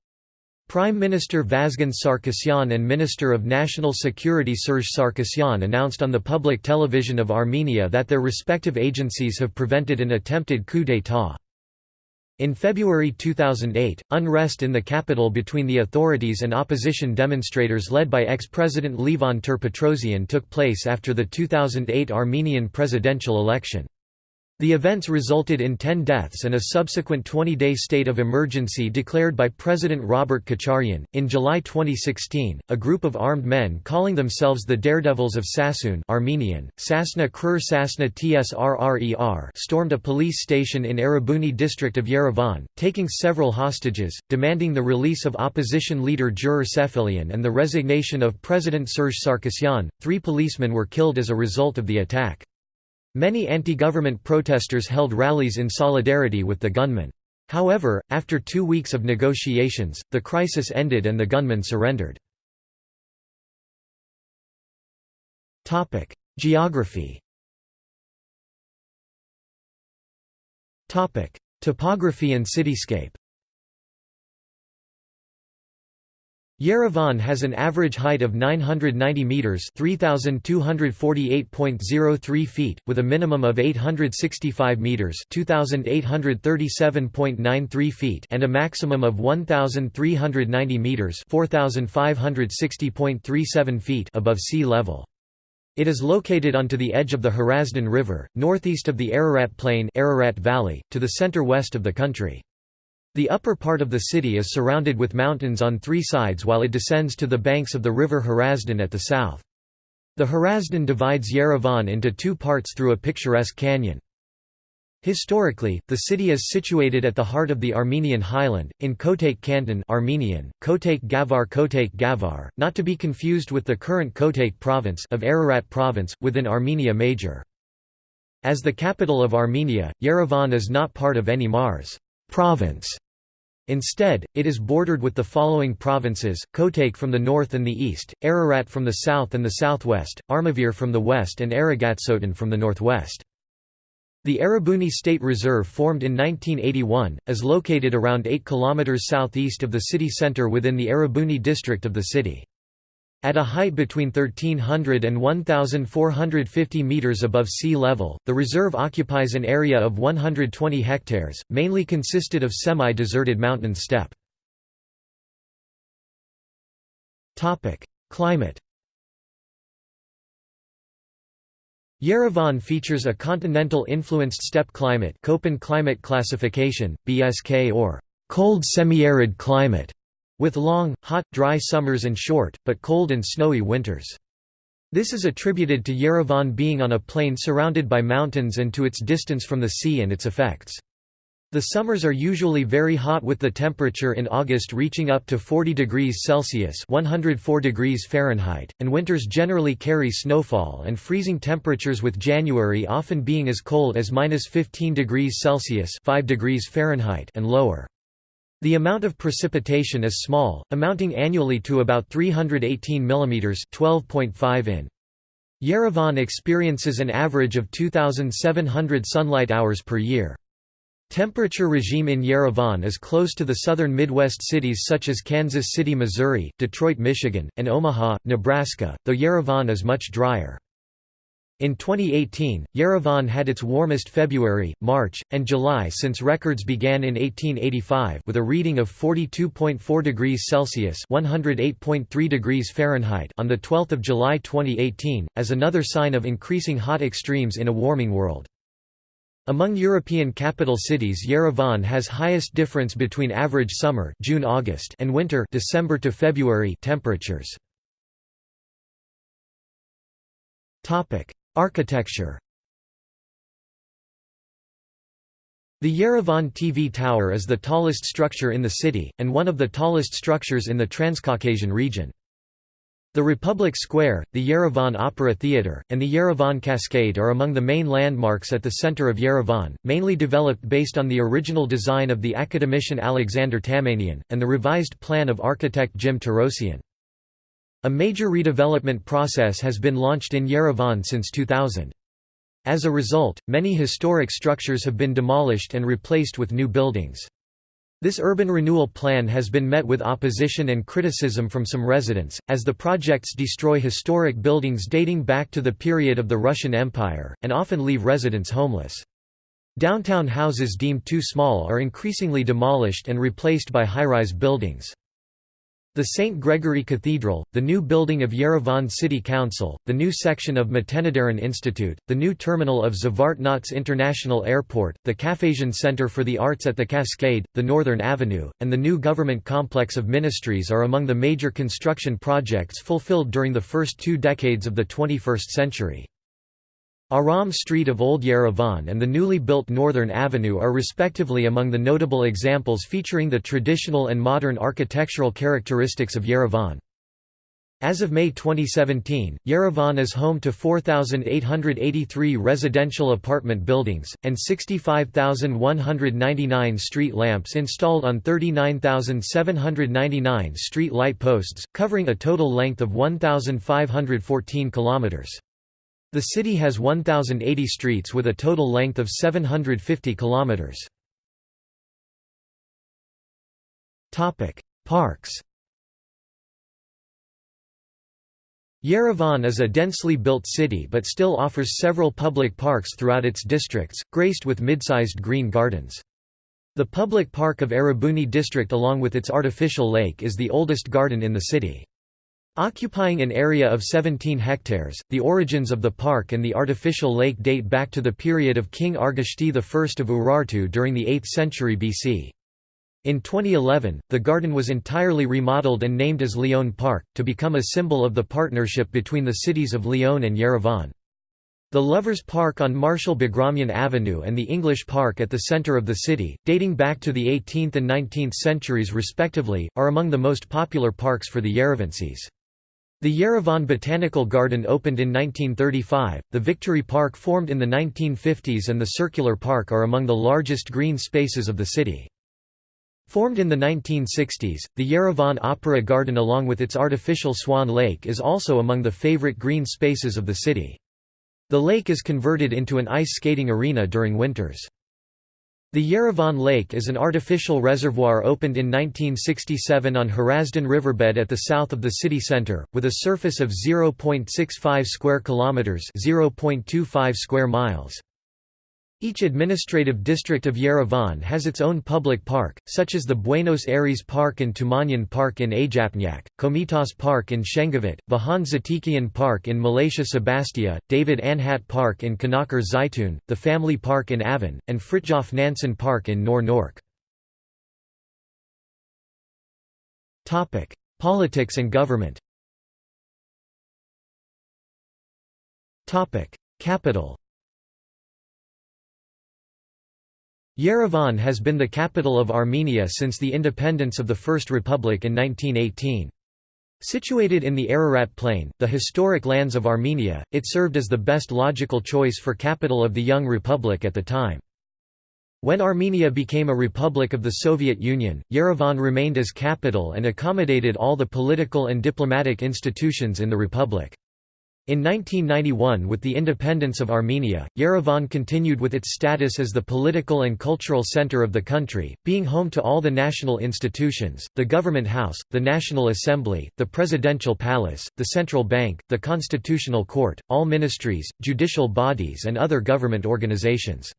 Prime Minister Vazgen Sarkisyan and Minister of National Security Serge Sarkisyan announced on the public television of Armenia that their respective agencies have prevented an attempted coup d'état. In February 2008, unrest in the capital between the authorities and opposition demonstrators led by ex-president Levon Ter-Petrosyan took place after the 2008 Armenian presidential election. The events resulted in 10 deaths and a subsequent 20-day state of emergency declared by President Robert Kocharyan. In July 2016, a group of armed men calling themselves the Daredevils of Sassoon Armenian, Sasna Krur Sasna Tsrrer stormed a police station in Erebuni district of Yerevan, taking several hostages, demanding the release of opposition leader Jirair Sefilian and the resignation of President Serge Sarkisyan. Three policemen were killed as a result of the attack. Many anti-government protesters held rallies in solidarity with the gunmen. However, after two weeks of negotiations, the crisis ended and the gunmen surrendered. Geography Topography and cityscape Yerevan has an average height of 990 meters (3248.03 feet) with a minimum of 865 meters (2837.93 feet) and a maximum of 1390 meters (4560.37 feet) above sea level. It is located onto the edge of the Hrazdan River, northeast of the Ararat Plain Ararat Valley, to the center-west of the country. The upper part of the city is surrounded with mountains on three sides while it descends to the banks of the river Hrazdan at the south. The Hrazdan divides Yerevan into two parts through a picturesque canyon. Historically, the city is situated at the heart of the Armenian highland, in Kotayk Canton Armenian, Kotayk Gavar Kotayk Gavar, not to be confused with the current Kotayk province of Ararat province, within Armenia Major. As the capital of Armenia, Yerevan is not part of any marz province. Instead, it is bordered with the following provinces, Kotayk from the north and the east, Ararat from the south and the southwest, Armavir from the west and Aragatsotan from the northwest. The Erebuni State Reserve formed in 1981, is located around 8 km southeast of the city center within the Erebuni district of the city. At a height between 1300 and 1450 meters above sea level, the reserve occupies an area of 120 hectares, mainly consisted of semi-deserted mountain steppe. Topic: Climate. Yerevan features a continental-influenced steppe climate Köppen climate classification, BSK or cold semi-arid climate with long, hot, dry summers and short, but cold and snowy winters. This is attributed to Yerevan being on a plain surrounded by mountains and to its distance from the sea and its effects. The summers are usually very hot with the temperature in August reaching up to 40 degrees Celsius 104 degrees Fahrenheit, and winters generally carry snowfall and freezing temperatures with January often being as cold as minus 15 degrees Celsius 5 degrees Fahrenheit and lower. The amount of precipitation is small, amounting annually to about 318 mm 12.5 in. Yerevan experiences an average of 2,700 sunlight hours per year. Temperature regime in Yerevan is close to the southern Midwest cities such as Kansas City, Missouri, Detroit, Michigan, and Omaha, Nebraska, though Yerevan is much drier. In 2018, Yerevan had its warmest February, March, and July since records began in 1885 with a reading of 42.4 degrees Celsius (108.3 degrees Fahrenheit) on the 12th of July 2018, as another sign of increasing hot extremes in a warming world. Among European capital cities Yerevan has highest difference between average summer June-August and winter December to February temperatures. Topic: Architecture The Yerevan TV Tower is the tallest structure in the city, and one of the tallest structures in the Transcaucasian region. The Republic Square, the Yerevan Opera Theatre, and the Yerevan Cascade are among the main landmarks at the center of Yerevan, mainly developed based on the original design of the academician Alexander Tamanian, and the revised plan of architect Jim Torosyan. A major redevelopment process has been launched in Yerevan since 2000. As a result, many historic structures have been demolished and replaced with new buildings. This urban renewal plan has been met with opposition and criticism from some residents, as the projects destroy historic buildings dating back to the period of the Russian Empire, and often leave residents homeless. Downtown houses deemed too small are increasingly demolished and replaced by high-rise buildings. The St. Gregory Cathedral, the new building of Yerevan City Council, the new section of Matenadaran Institute, the new terminal of Zvartnots International Airport, the Caucasian Center for the Arts at the Cascade, the Northern Avenue, and the new government complex of ministries are among the major construction projects fulfilled during the first two decades of the 21st century. Aram Street of Old Yerevan and the newly built Northern Avenue are respectively among the notable examples featuring the traditional and modern architectural characteristics of Yerevan. As of May 2017, Yerevan is home to 4,883 residential apartment buildings, and 65,199 street lamps installed on 39,799 street light posts, covering a total length of 1,514 kilometers. The city has 1,080 streets with a total length of 750 kilometers. Topic: Parks. Yerevan is a densely built city but still offers several public parks throughout its districts, graced with mid-sized green gardens. The public park of Erebuni district along with its artificial lake is the oldest garden in the city. Occupying an area of 17 hectares, the origins of the park and the artificial lake date back to the period of King Argishti I of Urartu during the 8th century BC. In 2011, the garden was entirely remodeled and named as Lyon Park, to become a symbol of the partnership between the cities of Lyon and Yerevan. The Lovers Park on Marshal Bagramyan Avenue and the English Park at the centre of the city, dating back to the 18th and 19th centuries respectively, are among the most popular parks for the Yerevansis. The Yerevan Botanical Garden opened in 1935, the Victory Park formed in the 1950s and the Circular Park are among the largest green spaces of the city. Formed in the 1960s, the Yerevan Opera Garden along with its artificial Swan Lake is also among the favorite green spaces of the city. The lake is converted into an ice skating arena during winters. The Yerevan Lake is an artificial reservoir opened in 1967 on Hrazdan riverbed at the south of the city center, with a surface of 0.65 square kilometers (0.25 square miles). Each administrative district of Yerevan has its own public park, such as the Buenos Aires Park and Tumanyan Park in Ajapnyak, Komitas Park in Shengavit, Vahan Zatikian Park in Malatya Sebastia, David Anhat Park in Kanaker Zaytun, the Family Park in Avan, and Fritjof Nansen Park in Nor Nork. Politics and government Capital Yerevan has been the capital of Armenia since the independence of the First Republic in 1918. Situated in the Ararat Plain, the historic lands of Armenia, it served as the best logical choice for capital of the young republic at the time. When Armenia became a republic of the Soviet Union, Yerevan remained as capital and accommodated all the political and diplomatic institutions in the republic. In 1991 with the independence of Armenia, Yerevan continued with its status as the political and cultural center of the country, being home to all the national institutions, the government house, the National Assembly, the Presidential Palace, the Central Bank, the Constitutional Court, all ministries, judicial bodies and other government organizations.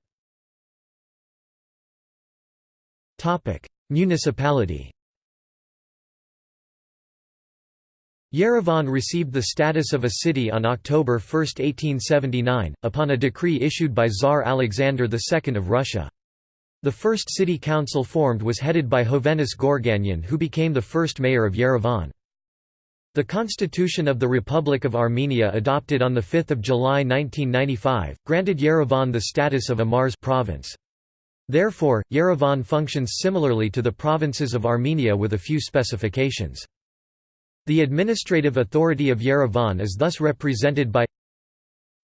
Municipality Yerevan received the status of a city on October 1, 1879, upon a decree issued by Tsar Alexander II of Russia. The first city council formed was headed by Hovhannes Gorganyan who became the first mayor of Yerevan. The Constitution of the Republic of Armenia adopted on 5 July 1995, granted Yerevan the status of a marz province. Therefore, Yerevan functions similarly to the provinces of Armenia with a few specifications. The administrative authority of Yerevan is thus represented by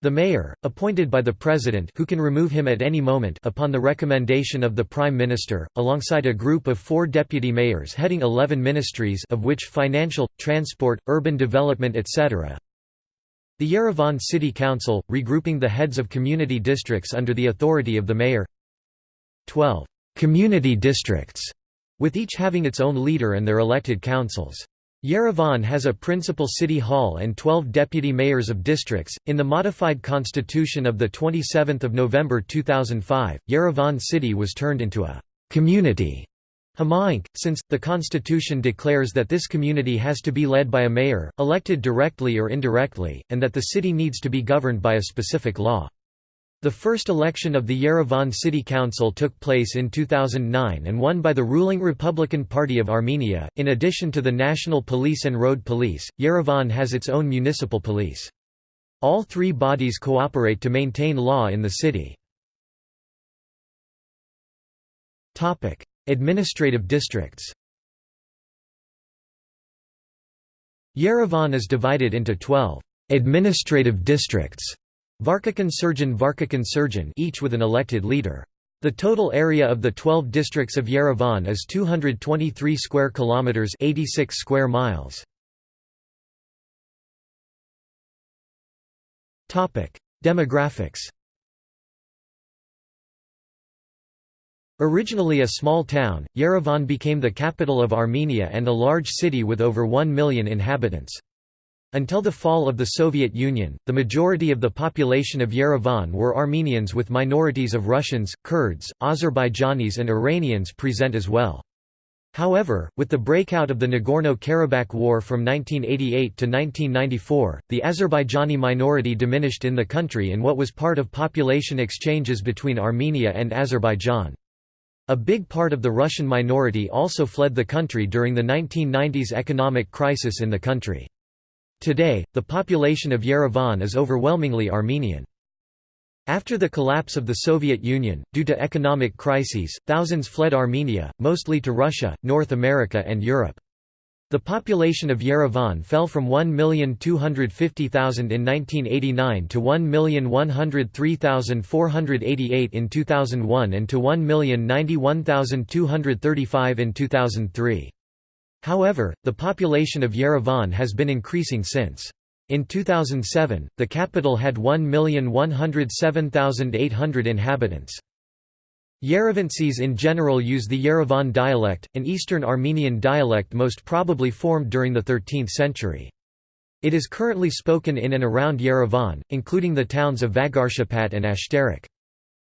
the mayor, appointed by the president who can remove him at any moment upon the recommendation of the prime minister, alongside a group of four deputy mayors heading 11 ministries of which financial, transport, urban development etc. The Yerevan City Council, regrouping the heads of community districts under the authority of the mayor 12 community districts with each having its own leader and their elected councils. Yerevan has a principal city hall and 12 deputy mayors of districts. In the modified constitution of the 27th of November 2005, Yerevan city was turned into a community Hamaink, since, the constitution declares that this community has to be led by a mayor, elected directly or indirectly, and that the city needs to be governed by a specific law. The first election of the Yerevan City Council took place in 2009 and won by the ruling Republican Party of Armenia. In addition to the National Police and Road Police, Yerevan has its own municipal police. All three bodies cooperate to maintain law in the city. Topic: Administrative districts. Yerevan is divided into 12 administrative districts Varkakan surgeon Varkakan each with an elected leader. The total area of the 12 districts of Yerevan is 223 square kilometers, 86 square miles. Topic: Demographics. Originally a small town, Yerevan became the capital of Armenia and a large city with over 1 million inhabitants. Until the fall of the Soviet Union, the majority of the population of Yerevan were Armenians with minorities of Russians, Kurds, Azerbaijanis and Iranians present as well. However, with the breakout of the Nagorno-Karabakh War from 1988 to 1994, the Azerbaijani minority diminished in the country in what was part of population exchanges between Armenia and Azerbaijan. A big part of the Russian minority also fled the country during the 1990s economic crisis in the country. Today, the population of Yerevan is overwhelmingly Armenian. After the collapse of the Soviet Union, due to economic crises, thousands fled Armenia, mostly to Russia, North America and Europe. The population of Yerevan fell from 1,250,000 in 1989 to 1,103,488 in 2001 and to 1,091,235 in 2003. However, the population of Yerevan has been increasing since. In 2007, the capital had 1,107,800 inhabitants. Yerevansis in general use the Yerevan dialect, an Eastern Armenian dialect most probably formed during the 13th century. It is currently spoken in and around Yerevan, including the towns of Vagharshapat and Ashtarak.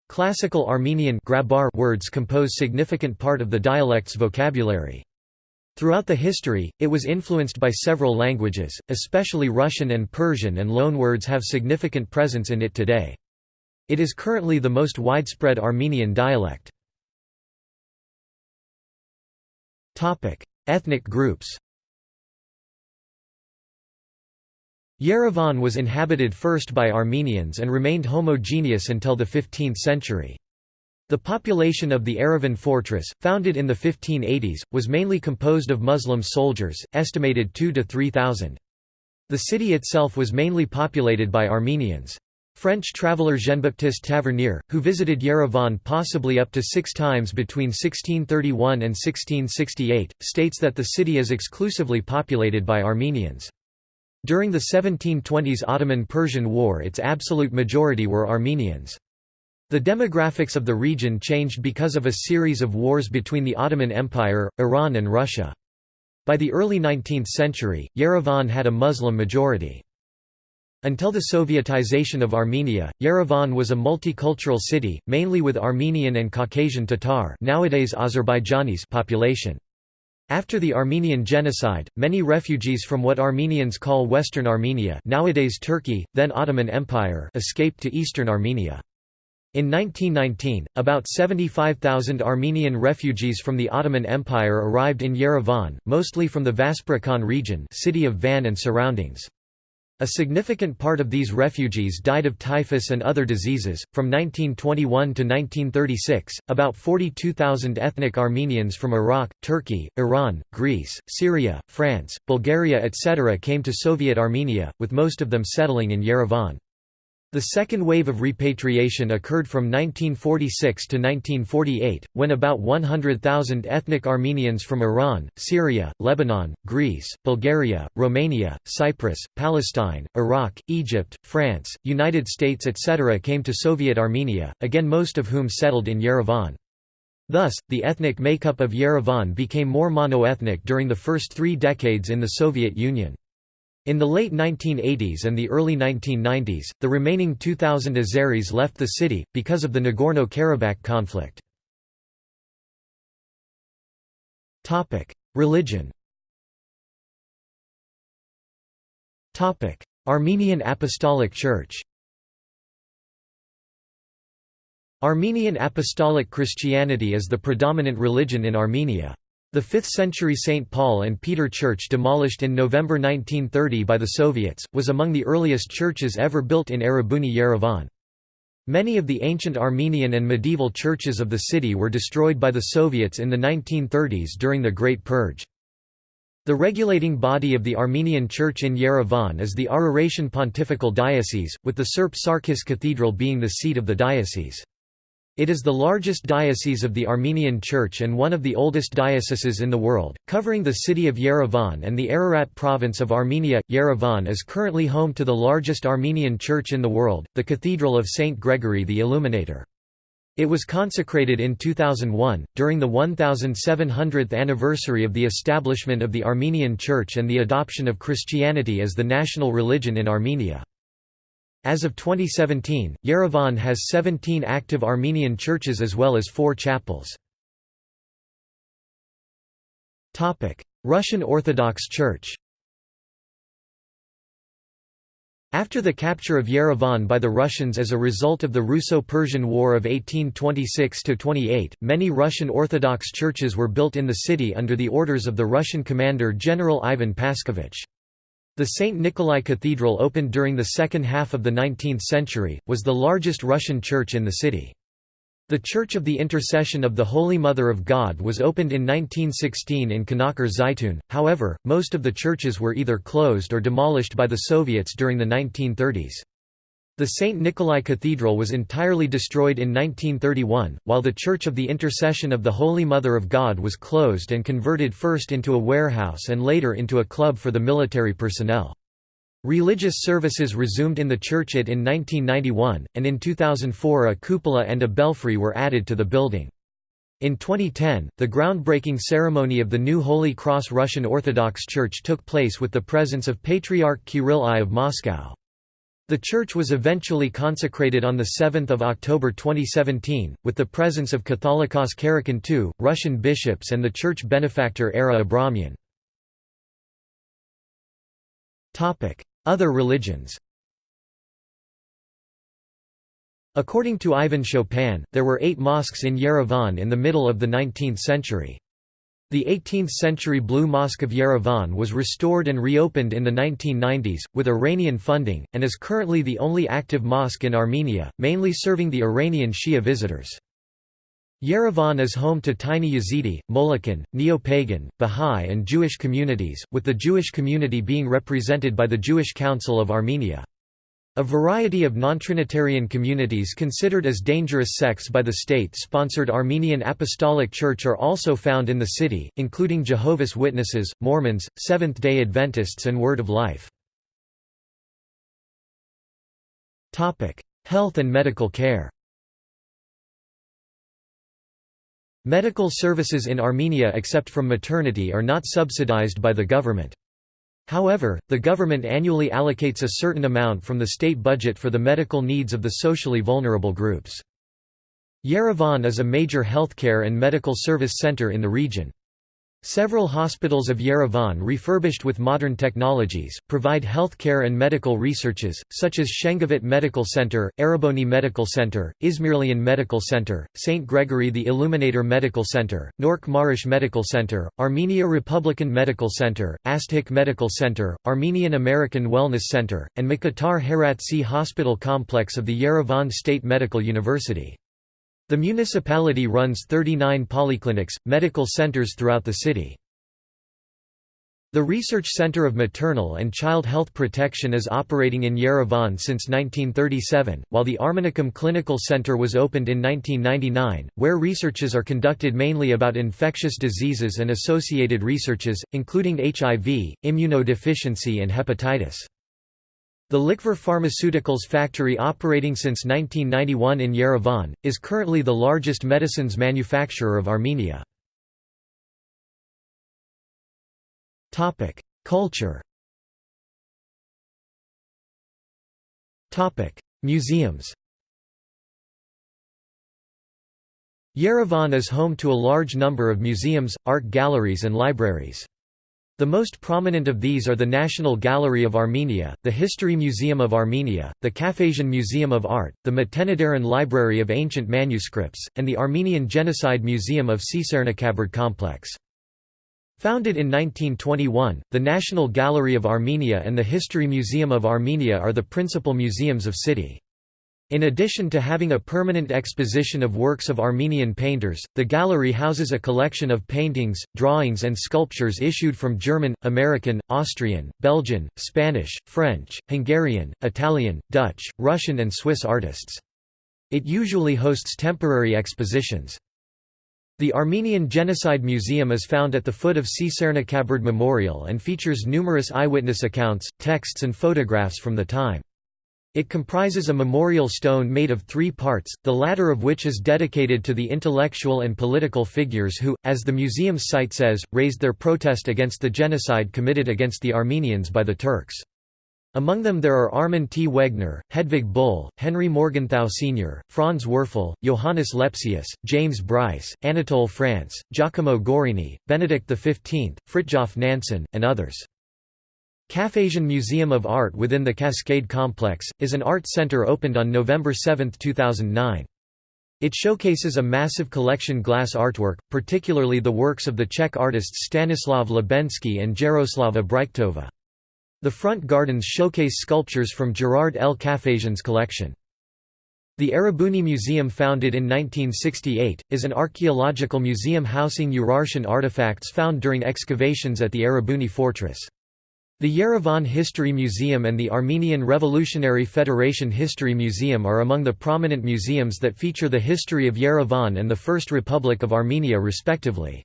Classical Armenian words compose significant part of the dialect's vocabulary. Throughout the history, it was influenced by several languages, especially Russian and Persian and loanwords have significant presence in it today. It is currently the most widespread Armenian dialect. Ethnic groups Yerevan was inhabited first by Armenians and remained homogeneous until the 15th century. The population of the Yerevan fortress, founded in the 1580s, was mainly composed of Muslim soldiers, estimated 2 to 3,000. The city itself was mainly populated by Armenians. French traveller Jean-Baptiste Tavernier, who visited Yerevan possibly up to six times between 1631 and 1668, states that the city is exclusively populated by Armenians. During the 1720s Ottoman-Persian War its absolute majority were Armenians. The demographics of the region changed because of a series of wars between the Ottoman Empire, Iran and Russia. By the early 19th century, Yerevan had a Muslim majority. Until the Sovietization of Armenia, Yerevan was a multicultural city, mainly with Armenian and Caucasian Tatar nowadays Azerbaijanis population. After the Armenian genocide, many refugees from what Armenians call Western Armenia nowadays Turkey, then Ottoman Empire escaped to Eastern Armenia. In 1919, about 75,000 Armenian refugees from the Ottoman Empire arrived in Yerevan, mostly from the Vaspurakan region city of Van and surroundings. A significant part of these refugees died of typhus and other diseases. From 1921 to 1936, about 42,000 ethnic Armenians from Iraq, Turkey, Iran, Greece, Syria, France, Bulgaria, etc. came to Soviet Armenia, with most of them settling in Yerevan. The second wave of repatriation occurred from 1946 to 1948, when about 100,000 ethnic Armenians from Iran, Syria, Lebanon, Greece, Bulgaria, Romania, Cyprus, Palestine, Iraq, Egypt, France, United States etc. came to Soviet Armenia, again most of whom settled in Yerevan. Thus, the ethnic makeup of Yerevan became more monoethnic during the first three decades in the Soviet Union. In the late 1980s and the early 1990s, the remaining 2,000 Azeris left the city, because of the Nagorno-Karabakh conflict. Religion Armenian Apostolic Church Armenian Apostolic Christianity is the predominant religion in Armenia. The 5th-century St. Paul and Peter Church demolished in November 1930 by the Soviets, was among the earliest churches ever built in Erebuni Yerevan. Many of the ancient Armenian and medieval churches of the city were destroyed by the Soviets in the 1930s during the Great Purge. The regulating body of the Armenian Church in Yerevan is the Araratian Pontifical Diocese, with the Surp Sarkis Cathedral being the seat of the diocese. It is the largest diocese of the Armenian Church and one of the oldest dioceses in the world, covering the city of Yerevan and the Ararat province of Armenia. Yerevan is currently home to the largest Armenian church in the world, the Cathedral of Saint Gregory the Illuminator. It was consecrated in 2001, during the 1700th anniversary of the establishment of the Armenian Church and the adoption of Christianity as the national religion in Armenia. As of 2017, Yerevan has 17 active Armenian churches as well as four chapels. Russian Orthodox Church After the capture of Yerevan by the Russians as a result of the Russo-Persian War of 1826–28, many Russian Orthodox churches were built in the city under the orders of the Russian commander General Ivan Paskevich. The St. Nikolai Cathedral opened during the second half of the 19th century, was the largest Russian church in the city. The Church of the Intercession of the Holy Mother of God was opened in 1916 in Kanaker Zaytun, however, most of the churches were either closed or demolished by the Soviets during the 1930s. The St. Nikolai Cathedral was entirely destroyed in 1931, while the Church of the Intercession of the Holy Mother of God was closed and converted first into a warehouse and later into a club for the military personnel. Religious services resumed in the church in 1991, and in 2004 a cupola and a belfry were added to the building. In 2010, the groundbreaking ceremony of the new Holy Cross Russian Orthodox Church took place with the presence of Patriarch Kirill I of Moscow. The church was eventually consecrated on 7 October 2017, with the presence of Catholicos Karekin II, Russian bishops and the church benefactor Ara Abramian. Other religions According to Ivan Chopin, there were eight mosques in Yerevan in the middle of the 19th century. The 18th-century Blue Mosque of Yerevan was restored and reopened in the 1990s, with Iranian funding, and is currently the only active mosque in Armenia, mainly serving the Iranian Shia visitors. Yerevan is home to tiny Yazidi, Molokan, Neo-Pagan, Bahá'í and Jewish communities, with the Jewish community being represented by the Jewish Council of Armenia. A variety of non-Trinitarian communities considered as dangerous sects by the state-sponsored Armenian Apostolic Church are also found in the city, including Jehovah's Witnesses, Mormons, Seventh-day Adventists and Word of Life. Health and medical care Medical services in Armenia except from maternity are not subsidized by the government. However, the government annually allocates a certain amount from the state budget for the medical needs of the socially vulnerable groups. Yerevan is a major healthcare and medical service center in the region. Several hospitals of Yerevan refurbished with modern technologies, provide healthcare and medical researches, such as Shengavit Medical Center, Erebuni Medical Center, Izmirlian Medical Center, St. Gregory the Illuminator Medical Center, Nork Marish Medical Center, Armenia Republican Medical Center, Astghik Medical Center, Armenian American Wellness Center, and Mkhitar Heratsi Hospital Complex of the Yerevan State Medical University. The municipality runs 39 polyclinics, medical centers throughout the city. The Research Center of Maternal and Child Health Protection is operating in Yerevan since 1937, while the Armenicum Clinical Center was opened in 1999, where researches are conducted mainly about infectious diseases and associated researches, including HIV, immunodeficiency and hepatitis. The Liqvor Pharmaceuticals factory operating since 1991 in Yerevan, is currently the largest medicines manufacturer of Armenia. Culture Museums Yerevan is home to a large number of museums, art galleries and libraries. The most prominent of these are the National Gallery of Armenia, the History Museum of Armenia, the Cafesjian Museum of Art, the Matenadaran Library of Ancient Manuscripts, and the Armenian Genocide Museum of Tsitsernakaberd Complex. Founded in 1921, the National Gallery of Armenia and the History Museum of Armenia are the principal museums of city. In addition to having a permanent exposition of works of Armenian painters, the gallery houses a collection of paintings, drawings and sculptures issued from German, American, Austrian, Belgian, Spanish, French, Hungarian, Italian, Dutch, Russian and Swiss artists. It usually hosts temporary expositions. The Armenian Genocide Museum is found at the foot of Tsitsernakaberd Memorial and features numerous eyewitness accounts, texts and photographs from the time. It comprises a memorial stone made of three parts, the latter of which is dedicated to the intellectual and political figures who, as the museum's site says, raised their protest against the genocide committed against the Armenians by the Turks. Among them there are Armin T. Wegner, Hedvig Bull, Henry Morgenthau Sr., Franz Werfel, Johannes Lepsius, James Bryce, Anatole France, Giacomo Gorrini, Benedict XV, Fritjof Nansen, and others. Cafesjian Museum of Art within the Cascade Complex, is an art center opened on November 7, 2009. It showcases a massive collection glass artwork, particularly the works of the Czech artists Stanislav Libensky and Jaroslava Brychtova. The front gardens showcase sculptures from Gerard L. Cafesjian's collection. The Erebuni Museum founded in 1968, is an archaeological museum housing Urartian artifacts found during excavations at the Erebuni fortress. The Yerevan History Museum and the Armenian Revolutionary Federation History Museum are among the prominent museums that feature the history of Yerevan and the First Republic of Armenia respectively.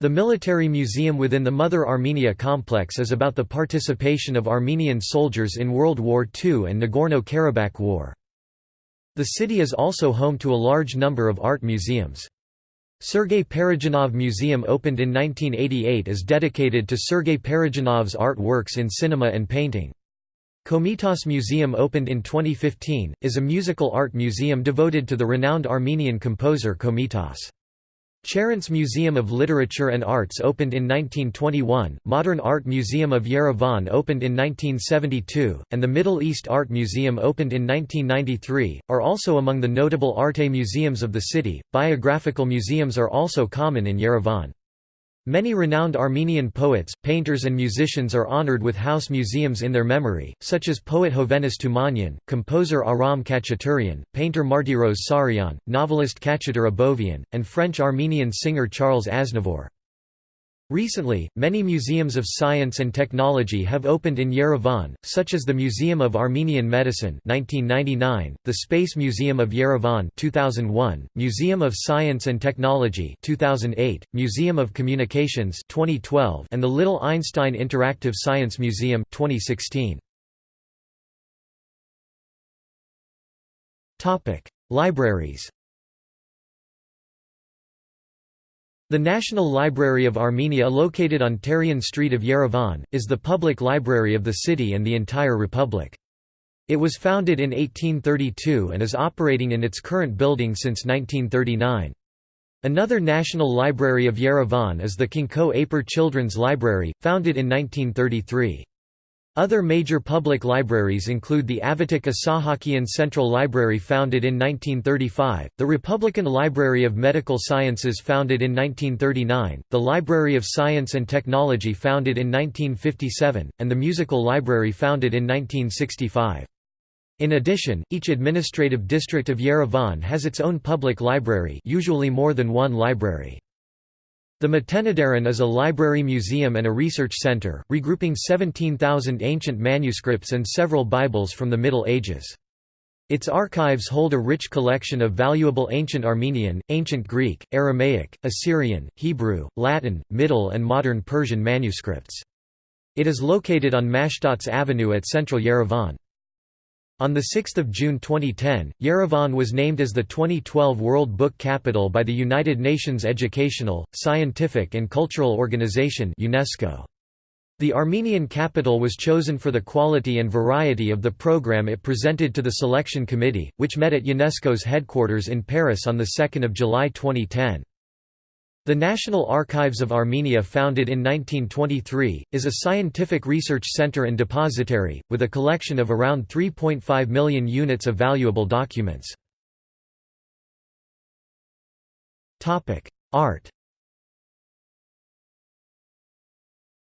The Military Museum within the Mother Armenia complex is about the participation of Armenian soldiers in World War II and Nagorno-Karabakh War. The city is also home to a large number of art museums. Sergei Parajanov Museum opened in 1988 is dedicated to Sergei Parajanov's art works in cinema and painting. Komitas Museum opened in 2015, is a musical art museum devoted to the renowned Armenian composer Komitas. Charents Museum of Literature and Arts opened in 1921, Modern Art Museum of Yerevan opened in 1972, and the Middle East Art Museum opened in 1993, are also among the notable arte museums of the city. Biographical museums are also common in Yerevan. Many renowned Armenian poets, painters and musicians are honored with house museums in their memory, such as poet Hovhannes Tumanyan, composer Aram Khachaturian, painter Martiros Saryan, novelist Khachatur Abovian, and French-Armenian singer Charles Aznavour. Recently, many museums of science and technology have opened in Yerevan, such as the Museum of Armenian Medicine 1999, the Space Museum of Yerevan 2001, Museum of Science and Technology 2008, Museum of Communications 2012, and the Little Einstein Interactive Science Museum 2016. Topic: Libraries The National Library of Armenia located on Terian Street of Yerevan, is the public library of the city and the entire republic. It was founded in 1832 and is operating in its current building since 1939. Another National Library of Yerevan is the Khnko Aper Children's Library, founded in 1933. Other major public libraries include the Avetik Isahakian Central Library founded in 1935, the Republican Library of Medical Sciences founded in 1939, the Library of Science and Technology founded in 1957, and the Musical Library founded in 1965. In addition, each administrative district of Yerevan has its own public library usually more than one library. The Matenadaran is a library museum and a research center, regrouping 17,000 ancient manuscripts and several Bibles from the Middle Ages. Its archives hold a rich collection of valuable ancient Armenian, ancient Greek, Aramaic, Assyrian, Hebrew, Latin, Middle and modern Persian manuscripts. It is located on Mashtots Avenue at central Yerevan. On 6 June 2010, Yerevan was named as the 2012 World Book Capital by the United Nations Educational, Scientific and Cultural Organization UNESCO. The Armenian capital was chosen for the quality and variety of the program it presented to the selection committee, which met at UNESCO's headquarters in Paris on 2 July 2010. The National Archives of Armenia founded in 1923, is a scientific research center and depository, with a collection of around 3.5 million units of valuable documents. Art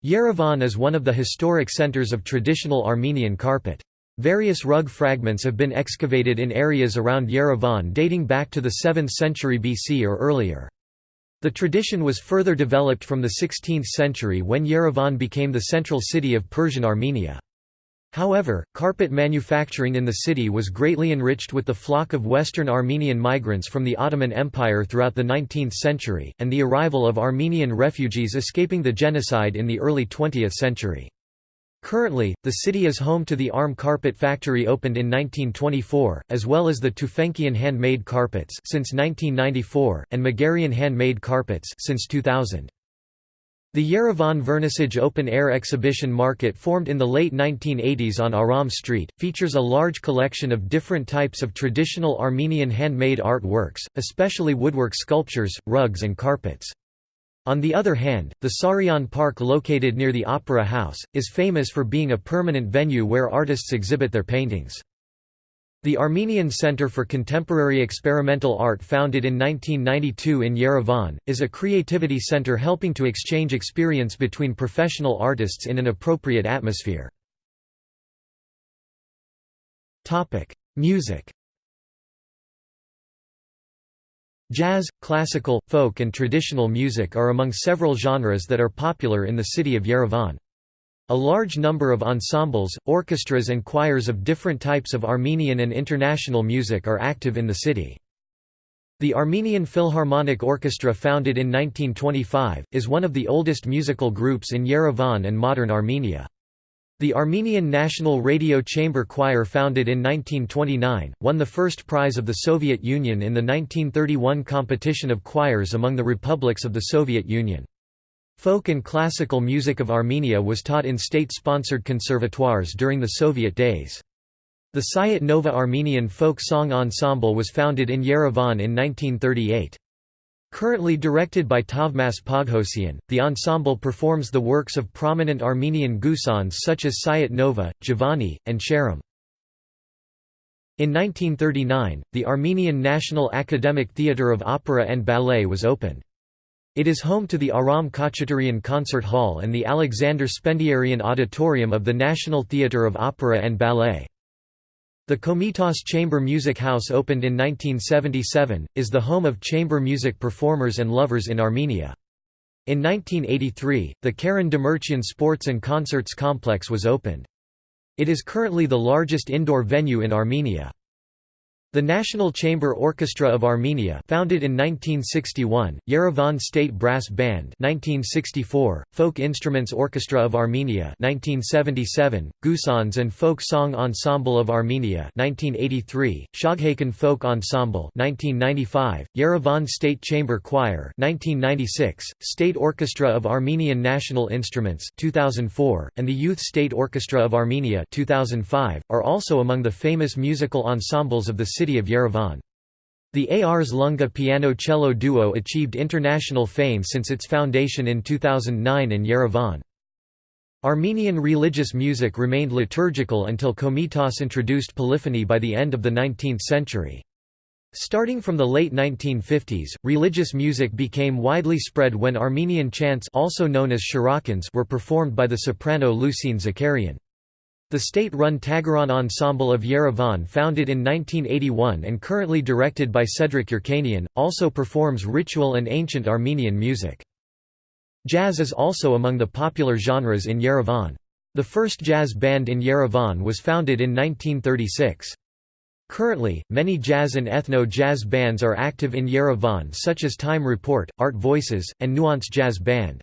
Yerevan is one of the historic centers of traditional Armenian carpet. Various rug fragments have been excavated in areas around Yerevan dating back to the 7th century BC or earlier. The tradition was further developed from the 16th century when Yerevan became the central city of Persian Armenia. However, carpet manufacturing in the city was greatly enriched with the flock of Western Armenian migrants from the Ottoman Empire throughout the 19th century, and the arrival of Armenian refugees escaping the genocide in the early 20th century. Currently, the city is home to the Arm Carpet Factory opened in 1924, as well as the Tufenkian handmade carpets since 1994, and Megerian handmade carpets since 2000. The Yerevan Vernissage open-air exhibition market formed in the late 1980s on Aram Street, features a large collection of different types of traditional Armenian handmade artworks, especially woodwork sculptures, rugs and carpets. On the other hand, the Sarian Park located near the Opera House, is famous for being a permanent venue where artists exhibit their paintings. The Armenian Center for Contemporary Experimental Art founded in 1992 in Yerevan, is a creativity center helping to exchange experience between professional artists in an appropriate atmosphere. Music Jazz, classical, folk and traditional music are among several genres that are popular in the city of Yerevan. A large number of ensembles, orchestras and choirs of different types of Armenian and international music are active in the city. The Armenian Philharmonic Orchestra founded in 1925, is one of the oldest musical groups in Yerevan and modern Armenia. The Armenian National Radio Chamber Choir founded in 1929, won the first prize of the Soviet Union in the 1931 competition of choirs among the republics of the Soviet Union. Folk and classical music of Armenia was taught in state-sponsored conservatoires during the Soviet days. The Sayat Nova Armenian Folk Song Ensemble was founded in Yerevan in 1938. Currently directed by Tavmas Poghosian, the ensemble performs the works of prominent Armenian gusans such as Sayat Nova, Jivani, and Sheram. In 1939, the Armenian National Academic Theatre of Opera and Ballet was opened. It is home to the Aram Khachaturian Concert Hall and the Alexander Spendiarian Auditorium of the National Theatre of Opera and Ballet. The Komitas Chamber Music House opened in 1977, is the home of chamber music performers and lovers in Armenia. In 1983, the Karen Demirchian Sports and Concerts Complex was opened. It is currently the largest indoor venue in Armenia. The National Chamber Orchestra of Armenia founded in 1961, Yerevan State Brass Band 1964, Folk Instruments Orchestra of Armenia 1977, Gusans and Folk Song Ensemble of Armenia 1983, Shoghakan Folk Ensemble 1995, Yerevan State Chamber Choir 1996, State Orchestra of Armenian National Instruments 2004, and the Youth State Orchestra of Armenia 2005, are also among the famous musical ensembles of the city of Yerevan. The Ars Lunga piano-cello duo achieved international fame since its foundation in 2009 in Yerevan. Armenian religious music remained liturgical until Komitas introduced polyphony by the end of the 19th century. Starting from the late 1950s, religious music became widely spread when Armenian chants also known as were performed by the soprano Lucine Zakarian. The state-run Tagaran Ensemble of Yerevan founded in 1981 and currently directed by Sedrak Yerkanian, also performs ritual and ancient Armenian music. Jazz is also among the popular genres in Yerevan. The first jazz band in Yerevan was founded in 1936. Currently, many jazz and ethno-jazz bands are active in Yerevan such as Time Report, Art Voices, and Nuance Jazz Band.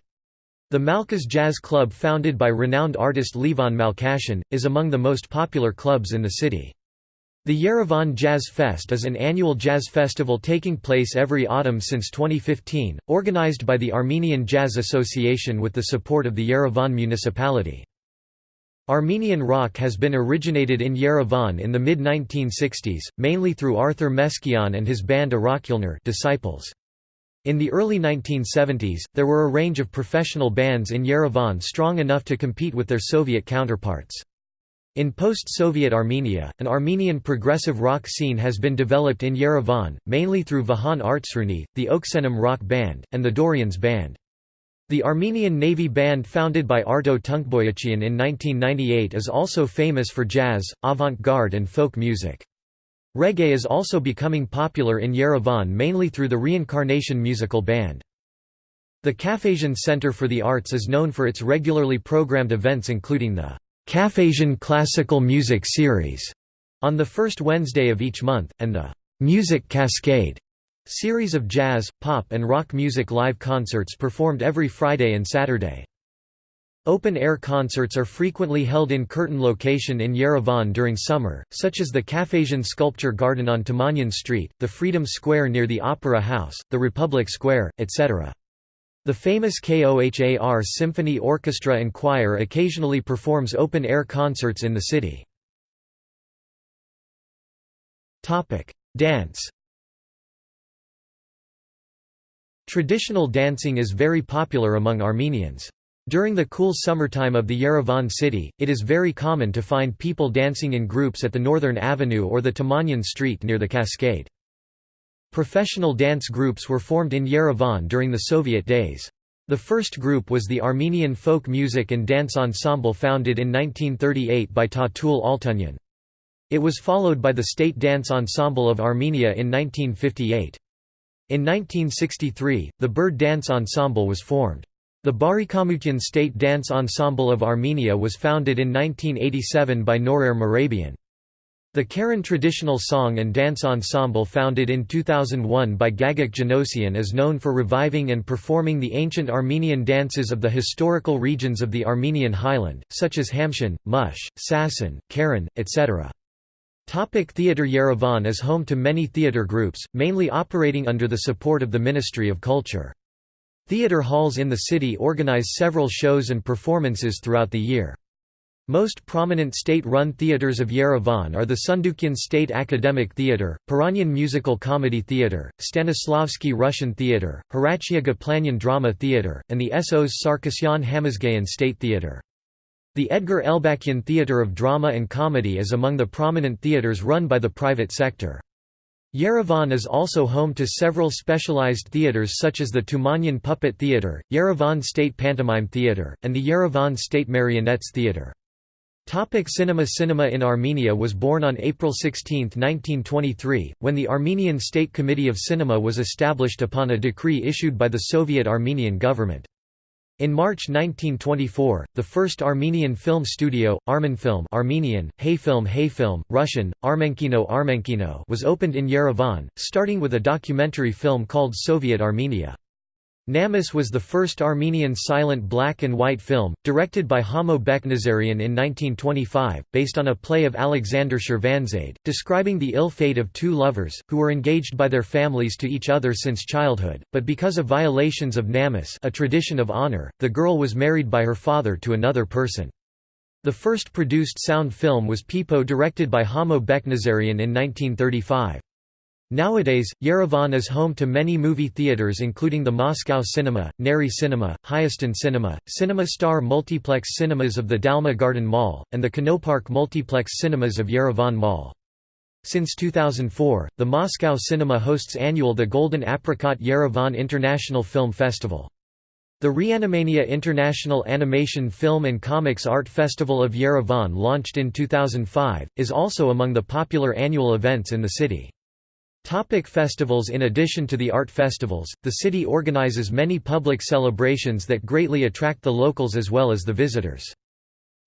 The Malkhas Jazz Club founded by renowned artist Levon Malkhasyan, is among the most popular clubs in the city. The Yerevan Jazz Fest is an annual jazz festival taking place every autumn since 2015, organized by the Armenian Jazz Association with the support of the Yerevan municipality. Armenian rock has been originated in Yerevan in the mid-1960s, mainly through Arthur Meschian and his band Arakyilner disciples. In the early 1970s, there were a range of professional bands in Yerevan strong enough to compete with their Soviet counterparts. In post-Soviet Armenia, an Armenian progressive rock scene has been developed in Yerevan, mainly through Vahan Artsruni, the Oksenim rock band, and the Dorians band. The Armenian Navy band founded by Arto Tunkboyachian in 1998 is also famous for jazz, avant-garde and folk music. Reggae is also becoming popular in Yerevan mainly through the Reincarnation musical band. The Cafesjian Center for the Arts is known for its regularly programmed events including the Cafesjian Classical Music Series on the first Wednesday of each month, and the Music Cascade series of jazz, pop and rock music live concerts performed every Friday and Saturday. Open-air concerts are frequently held in curtain location in Yerevan during summer, such as the Cafesjian Sculpture Garden on Tumanyan Street, the Freedom Square near the Opera House, the Republic Square, etc. The famous KOHAR Symphony Orchestra and Choir occasionally performs open-air concerts in the city. Dance Traditional dancing is very popular among Armenians. During the cool summertime of the Yerevan city, it is very common to find people dancing in groups at the Northern Avenue or the Tumanyan Street near the Cascade. Professional dance groups were formed in Yerevan during the Soviet days. The first group was the Armenian Folk Music and Dance Ensemble founded in 1938 by Tatul Altunyan. It was followed by the State Dance Ensemble of Armenia in 1958. In 1963, the Berd Dance Ensemble was formed. The Barikamutian State Dance Ensemble of Armenia was founded in 1987 by Norer Merabian. The Karen Traditional Song and Dance Ensemble founded in 2001 by Gagik Janosian is known for reviving and performing the ancient Armenian dances of the historical regions of the Armenian highland, such as Hamshan, Mush, Sasan, Karen, etc. Topic theatre Yerevan is home to many theatre groups, mainly operating under the support of the Ministry of Culture. Theatre halls in the city organize several shows and performances throughout the year. Most prominent state-run theaters of Yerevan are the Sundukian State Academic Theatre, Paronyan Musical Comedy Theatre, Stanislavsky Russian Theatre, Horatia Ghaplanyan Drama Theatre, and the SO's Sarkisyan Hamazgayan State Theatre. The Edgar Elbakyan Theatre of Drama and Comedy is among the prominent theatres run by the private sector. Yerevan is also home to several specialized theatres such as the Tumanyan Puppet Theatre, Yerevan State Pantomime Theatre, and the Yerevan State Marionettes Theatre. Topic cinema Cinema in Armenia was born on April 16, 1923, when the Armenian State Committee of Cinema was established upon a decree issued by the Soviet Armenian government. In March 1924, the first Armenian film studio, Armenfilm Armenian, Hayfilm Hayfilm, Russian, Armenkino Armenkino was opened in Yerevan, starting with a documentary film called Soviet Armenia. Namus was the first Armenian silent black and white film, directed by Hamo Beknazarian in 1925, based on a play of Alexander Shirvanzade, describing the ill fate of two lovers, who were engaged by their families to each other since childhood, but because of violations of Namus a tradition of honor, the girl was married by her father to another person. The first produced sound film was Pipo directed by Hamo Beknazarian in 1935. Nowadays, Yerevan is home to many movie theaters including the Moscow Cinema, Nairi Cinema, Hayastan Cinema, Cinema Star Multiplex Cinemas of the Dalma Garden Mall, and the Kinopark Multiplex Cinemas of Yerevan Mall. Since 2004, the Moscow Cinema hosts annual the Golden Apricot Yerevan International Film Festival. The Reanimania International Animation Film and Comics Art Festival of Yerevan launched in 2005, is also among the popular annual events in the city. Topic festivals In addition to the art festivals, the city organizes many public celebrations that greatly attract the locals as well as the visitors.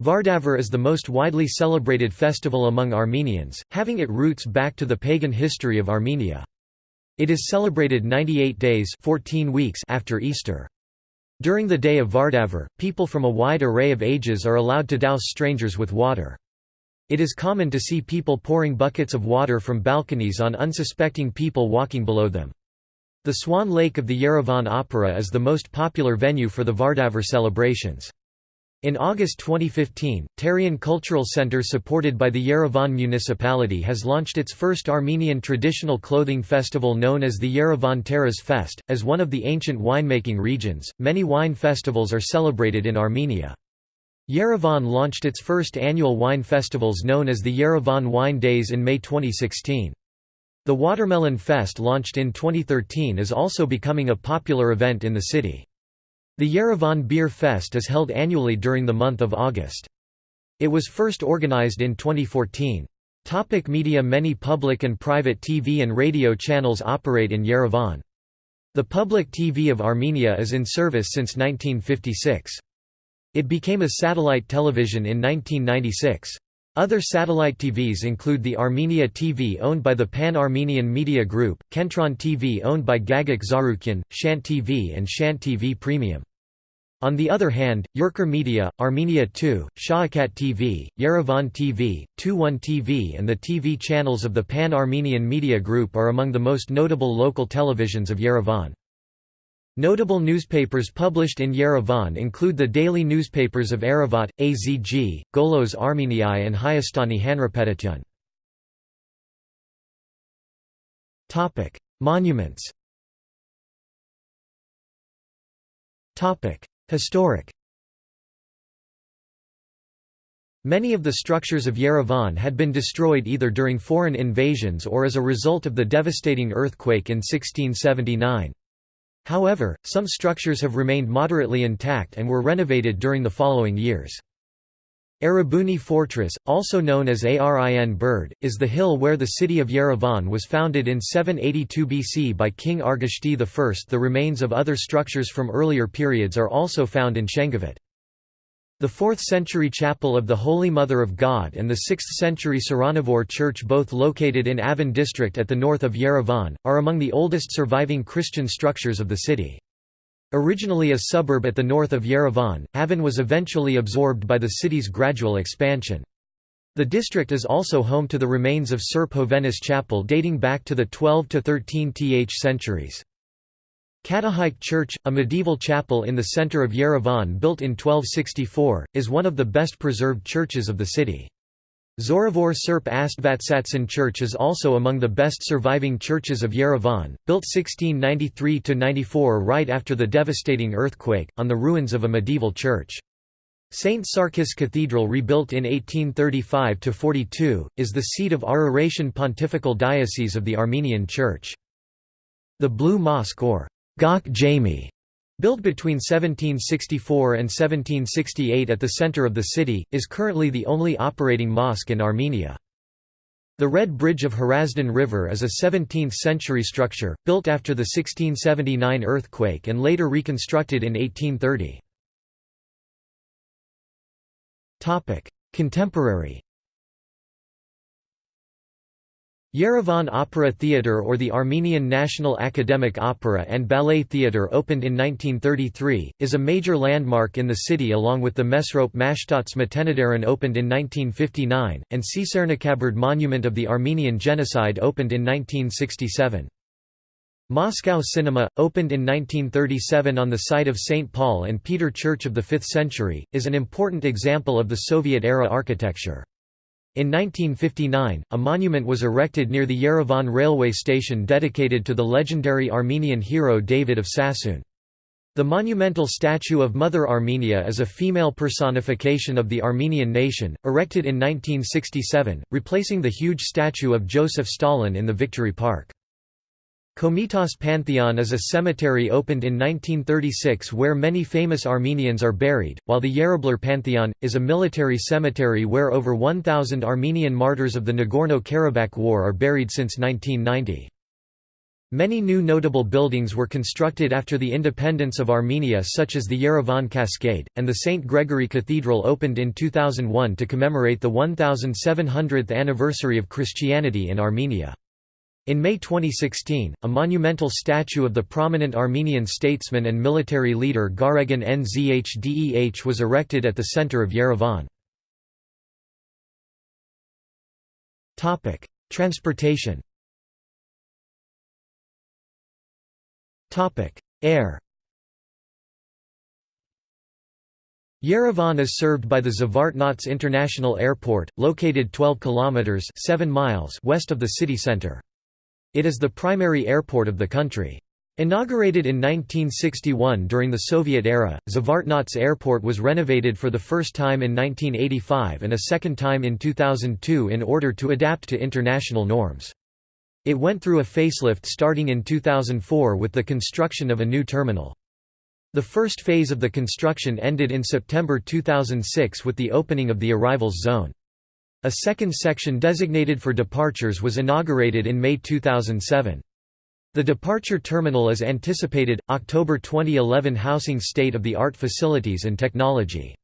Vardavar is the most widely celebrated festival among Armenians, having its roots back to the pagan history of Armenia. It is celebrated 98 days 14 weeks after Easter. During the day of Vardavar, people from a wide array of ages are allowed to douse strangers with water. It is common to see people pouring buckets of water from balconies on unsuspecting people walking below them. The Swan Lake of the Yerevan Opera is the most popular venue for the Vardavar celebrations. In August 2015, Tarian Cultural Center supported by the Yerevan municipality has launched its first Armenian traditional clothing festival known as the Yerevan Taras Fest. As one of the ancient winemaking regions, many wine festivals are celebrated in Armenia. Yerevan launched its first annual wine festivals known as the Yerevan Wine Days in May 2016. The Watermelon Fest launched in 2013 is also becoming a popular event in the city. The Yerevan Beer Fest is held annually during the month of August. It was first organized in 2014. Topic media Many public and private TV and radio channels operate in Yerevan. The public TV of Armenia is in service since 1956. It became a satellite television in 1996. Other satellite TVs include the Armenia TV owned by the Pan-Armenian Media Group, Kentron TV owned by Gagik Tsarukyan, Shant TV and Shant TV Premium. On the other hand, Yerkir Media, Armenia 2, Shoghakat TV, Yerevan TV, 21 TV and the TV channels of the Pan-Armenian Media Group are among the most notable local televisions of Yerevan. Notable newspapers published in Yerevan include the daily newspapers of Aravot, Azg, Golos Armeniai and Hayastani Hanrapetityun. Monuments Historic Many of the structures of Yerevan had been destroyed either during foreign invasions or as a result of the devastating earthquake in 1679. However, some structures have remained moderately intact and were renovated during the following years. Erebuni Fortress, also known as Arin Berd, is the hill where the city of Yerevan was founded in 782 BC by King Argishti I. The remains of other structures from earlier periods are also found in Shengavit. The 4th-century chapel of the Holy Mother of God and the 6th-century Tsiranavor church both located in Avan district at the north of Yerevan, are among the oldest surviving Christian structures of the city. Originally a suburb at the north of Yerevan, Avan was eventually absorbed by the city's gradual expansion. The district is also home to the remains of Sir Povenis Chapel dating back to the 12 to 13th centuries. Katoghike Church, a medieval chapel in the center of Yerevan built in 1264, is one of the best preserved churches of the city. Zoravor Surp Astvatsatsin Church is also among the best surviving churches of Yerevan, built 1693–94 right after the devastating earthquake, on the ruins of a medieval church. St. Sarkis Cathedral rebuilt in 1835–42, is the seat of Araratian Pontifical Diocese of the Armenian Church. The Blue Mosque or Gok Jami, built between 1764 and 1768 at the center of the city, is currently the only operating mosque in Armenia. The Red Bridge of Hrazdan River is a 17th-century structure, built after the 1679 earthquake and later reconstructed in 1830. Contemporary Yerevan Opera Theatre or the Armenian National Academic Opera and Ballet Theatre opened in 1933, is a major landmark in the city along with the Mesrop Mashtots Matenadaran opened in 1959, and Tsitsernakaberd Monument of the Armenian Genocide opened in 1967. Moscow Cinema, opened in 1937 on the site of St. Paul and Peter Church of the 5th century, is an important example of the Soviet-era architecture. In 1959, a monument was erected near the Yerevan railway station dedicated to the legendary Armenian hero David of Sassoon. The monumental statue of Mother Armenia is a female personification of the Armenian nation, erected in 1967, replacing the huge statue of Joseph Stalin in the Victory Park. Komitas Pantheon is a cemetery opened in 1936 where many famous Armenians are buried, while the Yerablur Pantheon, is a military cemetery where over 1,000 Armenian martyrs of the Nagorno-Karabakh War are buried since 1990. Many new notable buildings were constructed after the independence of Armenia such as the Yerevan Cascade, and the St. Gregory Cathedral opened in 2001 to commemorate the 1700th anniversary of Christianity in Armenia. In May 2016, a monumental statue of the prominent Armenian statesman and military leader Garegin Nzhdeh was erected at the center of Yerevan. Transportation Air Yerevan is served by the Zvartnots International Airport, located 12 kilometers 7 miles west of the city center. It is the primary airport of the country. Inaugurated in 1961 during the Soviet era, Zvartnots Airport was renovated for the first time in 1985 and a second time in 2002 in order to adapt to international norms. It went through a facelift starting in 2004 with the construction of a new terminal. The first phase of the construction ended in September 2006 with the opening of the arrivals zone. A second section designated for departures was inaugurated in May 2007. The departure terminal is anticipated, October 2011 housing state-of-the-art facilities and technology.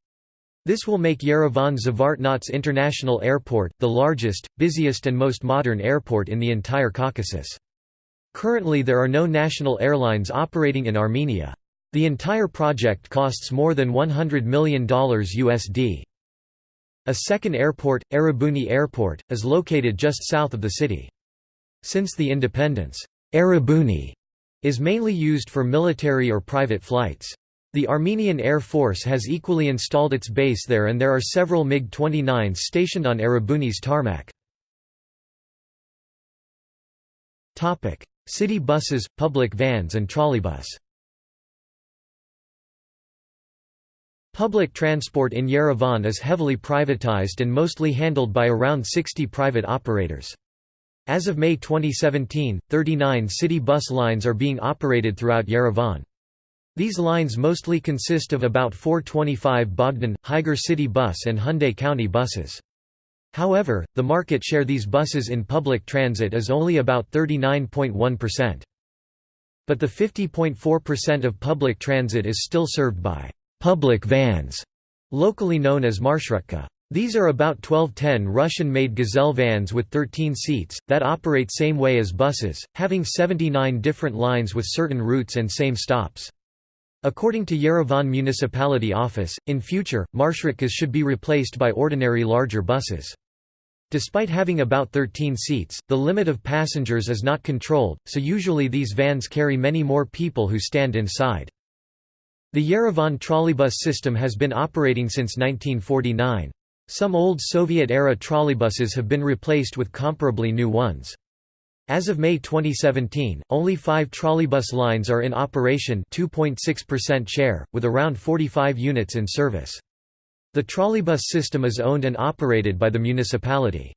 This will make Yerevan Zvartnots International Airport, the largest, busiest and most modern airport in the entire Caucasus. Currently there are no national airlines operating in Armenia. The entire project costs more than $100 million USD. A second airport, Erebuni Airport, is located just south of the city. Since the independence, Erebuni is mainly used for military or private flights. The Armenian Air Force has equally installed its base there and there are several MiG-29s stationed on Erebuni's tarmac. City buses, public vans and trolleybus Public transport in Yerevan is heavily privatized and mostly handled by around 60 private operators. As of May 2017, 39 city bus lines are being operated throughout Yerevan. These lines mostly consist of about 425 Bogdan, Higer City Bus and Hyundai County buses. However, the market share these buses in public transit is only about 39.1%. But the 50.4% of public transit is still served by public vans, locally known as marshrutka. These are about 1210 Russian-made Gazelle vans with 13 seats, that operate same way as buses, having 79 different lines with certain routes and same stops. According to Yerevan Municipality Office, in future, marshrutkas should be replaced by ordinary larger buses. Despite having about 13 seats, the limit of passengers is not controlled, so usually these vans carry many more people who stand inside. The Yerevan trolleybus system has been operating since 1949. Some old Soviet-era trolleybuses have been replaced with comparably new ones. As of May 2017, only five trolleybus lines are in operation 2.6% share, with around 45 units in service. The trolleybus system is owned and operated by the municipality.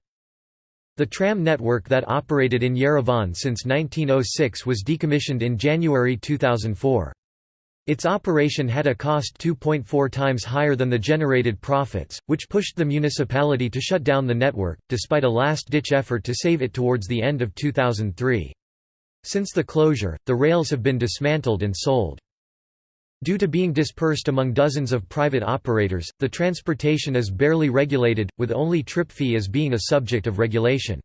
The tram network that operated in Yerevan since 1906 was decommissioned in January 2004. Its operation had a cost 2.4 times higher than the generated profits, which pushed the municipality to shut down the network, despite a last-ditch effort to save it towards the end of 2003. Since the closure, the rails have been dismantled and sold. Due to being dispersed among dozens of private operators, the transportation is barely regulated, with only trip fee as being a subject of regulation.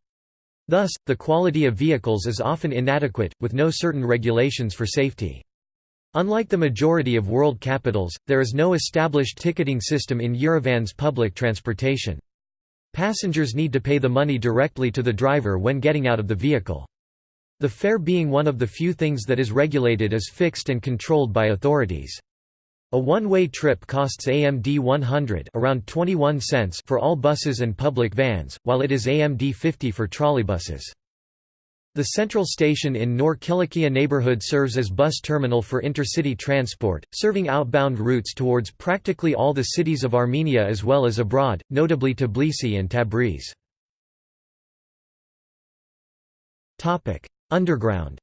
Thus, the quality of vehicles is often inadequate, with no certain regulations for safety. Unlike the majority of world capitals, there is no established ticketing system in Yerevan's public transportation. Passengers need to pay the money directly to the driver when getting out of the vehicle. The fare being one of the few things that is regulated is fixed and controlled by authorities. A one-way trip costs AMD 100 around 21 cents for all buses and public vans, while it is AMD 50 for trolleybuses. The central station in Nor Kilikia neighborhood serves as bus terminal for intercity transport, serving outbound routes towards practically all the cities of Armenia as well as abroad, notably Tbilisi and Tabriz. Underground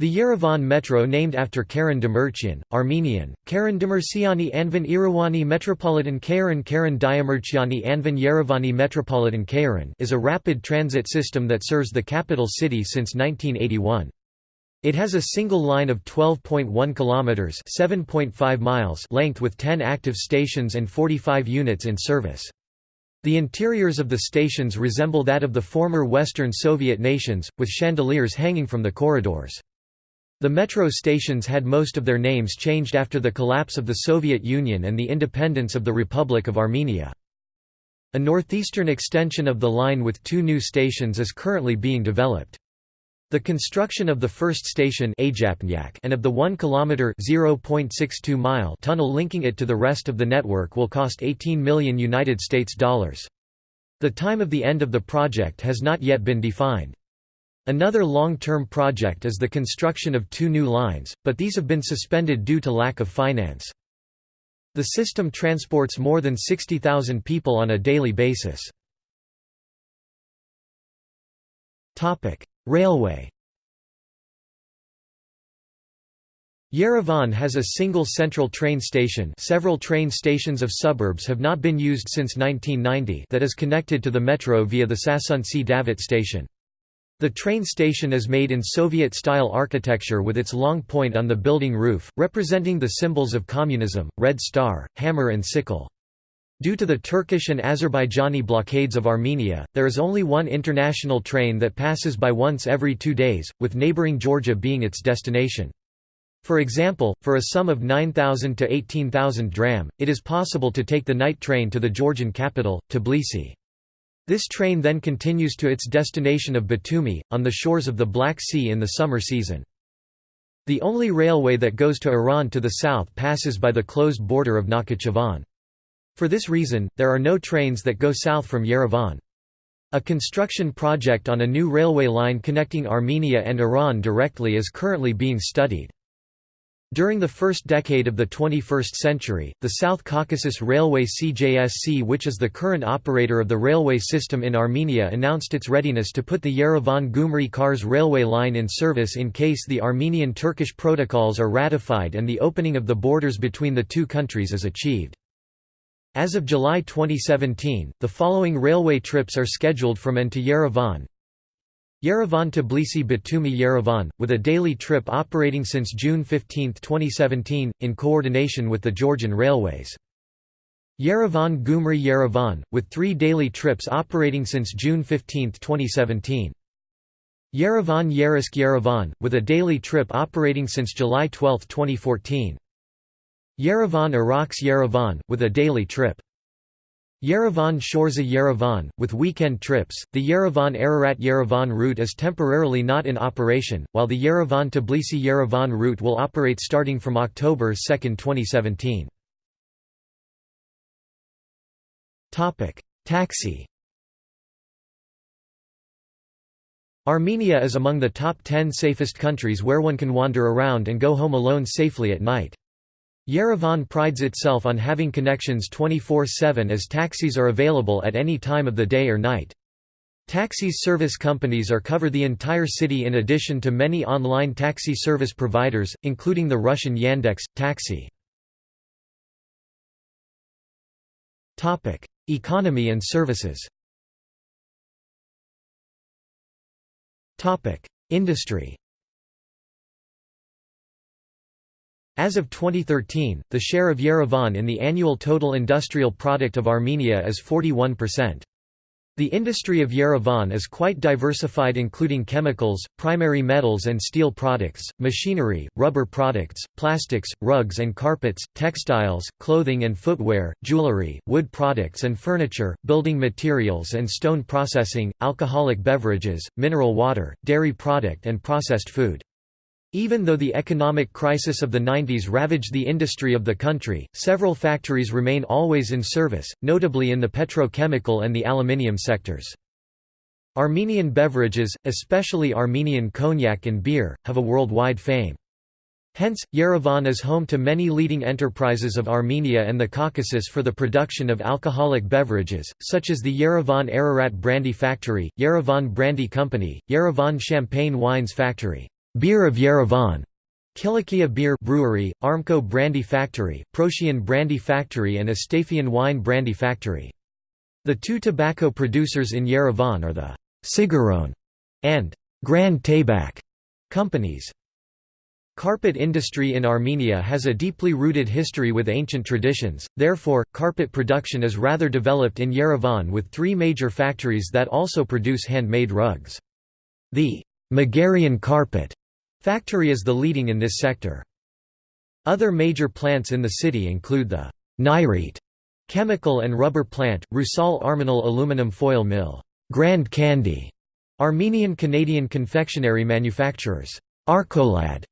The Yerevan Metro named after Karen Demirchian, Armenian, Karen Demirciani Anvan Irawani Metropolitan Karen Karen Diamirchiani Anvan Yerevani Metropolitan Karen is a rapid transit system that serves the capital city since 1981. It has a single line of 12.1 kilometers (7.5 miles) length with 10 active stations and 45 units in service. The interiors of the stations resemble that of the former Western Soviet nations, with chandeliers hanging from the corridors. The metro stations had most of their names changed after the collapse of the Soviet Union and the independence of the Republic of Armenia. A northeastern extension of the line with two new stations is currently being developed. The construction of the first station and of the 1 km (0.62 mile) tunnel linking it to the rest of the network will cost 18 million United States dollars. The time of the end of the project has not yet been defined. Another long-term project is the construction of two new lines, but these have been suspended due to lack of finance. The system transports more than 60,000 people on a daily basis. Railway Yerevan has a single central train station several train stations of suburbs have not been used since 1990 that is connected to the metro via the Sasunci Davit station. The train station is made in Soviet-style architecture with its long point on the building roof, representing the symbols of communism, red star, hammer and sickle. Due to the Turkish and Azerbaijani blockades of Armenia, there is only one international train that passes by once every two days, with neighboring Georgia being its destination. For example, for a sum of 9,000 to 18,000 dram, it is possible to take the night train to the Georgian capital, Tbilisi. This train then continues to its destination of Batumi, on the shores of the Black Sea in the summer season. The only railway that goes to Iran to the south passes by the closed border of Nakhchivan. For this reason, there are no trains that go south from Yerevan. A construction project on a new railway line connecting Armenia and Iran directly is currently being studied. During the first decade of the 21st century, the South Caucasus Railway CJSC which is the current operator of the railway system in Armenia announced its readiness to put the Yerevan-Gumri Kars railway line in service in case the Armenian-Turkish protocols are ratified and the opening of the borders between the two countries is achieved. As of July 2017, the following railway trips are scheduled from and to Yerevan. Yerevan Tbilisi Batumi Yerevan, with a daily trip operating since June 15, 2017, in coordination with the Georgian Railways. Yerevan-Gumri Yerevan, with three daily trips operating since June 15, 2017. Yerevan Yeraskh Yerevan, with a daily trip operating since July 12, 2014. Yerevan Iraq's Yerevan, with a daily trip. Yerevan Shorzha Yerevan, with weekend trips. The Yerevan Ararat Yerevan route is temporarily not in operation, while the Yerevan Tbilisi Yerevan route will operate starting from October 2, 2017. Taxi Armenia is among the top 10 safest countries where one can wander around and go home alone safely at night. Yerevan prides itself on having connections 24-7 as taxis are available at any time of the day or night. Taxis service companies are cover the entire city in addition to many online taxi service providers, including the Russian Yandex, Taxi. Economy and services Industry As of 2013, the share of Yerevan in the annual total industrial product of Armenia is 41%. The industry of Yerevan is quite diversified including chemicals, primary metals and steel products, machinery, rubber products, plastics, rugs and carpets, textiles, clothing and footwear, jewelry, wood products and furniture, building materials and stone processing, alcoholic beverages, mineral water, dairy product and processed food. Even though the economic crisis of the 90s ravaged the industry of the country, several factories remain always in service, notably in the petrochemical and the aluminium sectors. Armenian beverages, especially Armenian cognac and beer, have a worldwide fame. Hence, Yerevan is home to many leading enterprises of Armenia and the Caucasus for the production of alcoholic beverages, such as the Yerevan Ararat Brandy Factory, Yerevan Brandy Company, Yerevan Champagne Wines Factory. Beer of Yerevan, Kilikia Beer Brewery, Armco Brandy Factory, Proshyan Brandy Factory and Astafyan Wine Brandy Factory. The two tobacco producers in Yerevan are the Sigaron and Grand Tabak companies. Carpet industry in Armenia has a deeply rooted history with ancient traditions, therefore, carpet production is rather developed in Yerevan with three major factories that also produce handmade rugs. The Megerian carpet factory is the leading in this sector. Other major plants in the city include the Nairit chemical and rubber plant, Rusal Armanal aluminum foil mill, Grand Candy, Armenian Canadian confectionery manufacturers, Arkolad,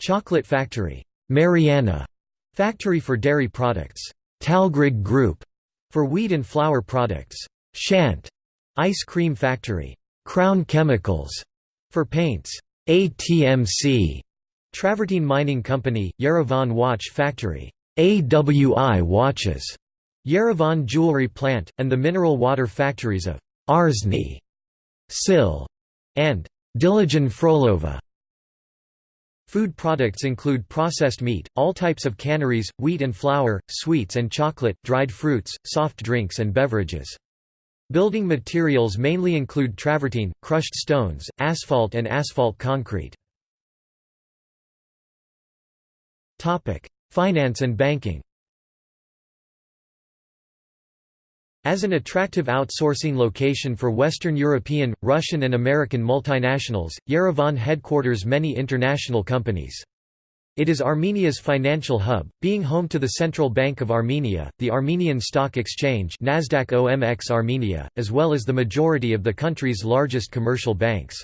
chocolate factory, Mariana, factory for dairy products, Talgrig Group, for wheat and flour products, Shant, ice cream factory, Crown Chemicals, for paints, ATMC, Travertine Mining Company, Yerevan Watch Factory, AWI Watches, Yerevan Jewelry Plant, and the mineral water factories of Arzni, Sil, and Dilijan Frolova. Food products include processed meat, all types of canneries, wheat and flour, sweets and chocolate, dried fruits, soft drinks and beverages. Building materials mainly include travertine, crushed stones, asphalt and asphalt concrete. Finance and banking As an attractive outsourcing location for Western European, Russian and American multinationals, Yerevan headquarters many international companies. It is Armenia's financial hub, being home to the Central Bank of Armenia, the Armenian Stock Exchange Nasdaq OMX Armenia, as well as the majority of the country's largest commercial banks.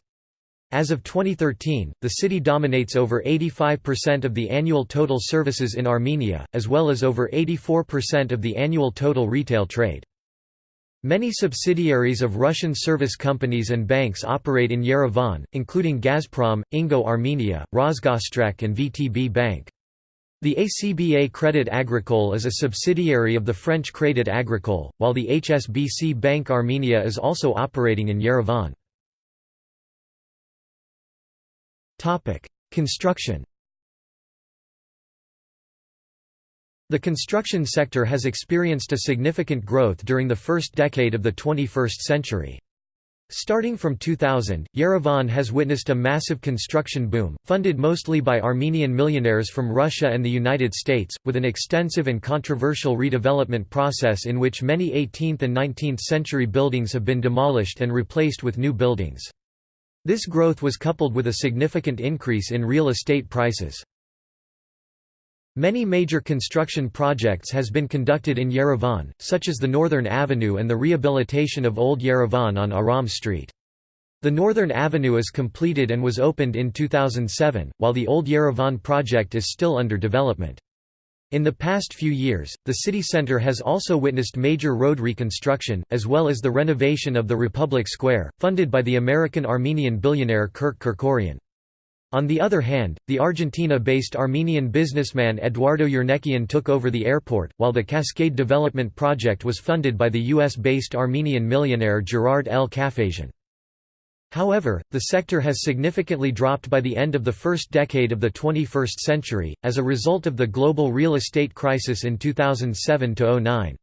As of 2013, the city dominates over 85% of the annual total services in Armenia, as well as over 84% of the annual total retail trade. Many subsidiaries of Russian service companies and banks operate in Yerevan, including Gazprom, Ingo Armenia, Rosgosstrakh and VTB Bank. The ACBA Credit Agricole is a subsidiary of the French Crédit Agricole, while the HSBC Bank Armenia is also operating in Yerevan. Construction The construction sector has experienced a significant growth during the first decade of the 21st century. Starting from 2000, Yerevan has witnessed a massive construction boom, funded mostly by Armenian millionaires from Russia and the United States, with an extensive and controversial redevelopment process in which many 18th and 19th century buildings have been demolished and replaced with new buildings. This growth was coupled with a significant increase in real estate prices. Many major construction projects has been conducted in Yerevan, such as the Northern Avenue and the rehabilitation of Old Yerevan on Aram Street. The Northern Avenue is completed and was opened in 2007, while the Old Yerevan project is still under development. In the past few years, the city centre has also witnessed major road reconstruction, as well as the renovation of the Republic Square, funded by the American-Armenian billionaire Kirk Kerkorian. On the other hand, the Argentina-based Armenian businessman Eduardo Eurnekian took over the airport, while the Cascade Development Project was funded by the US-based Armenian millionaire Gerard L. Cafesjian. However, the sector has significantly dropped by the end of the first decade of the 21st century, as a result of the global real estate crisis in 2007–09.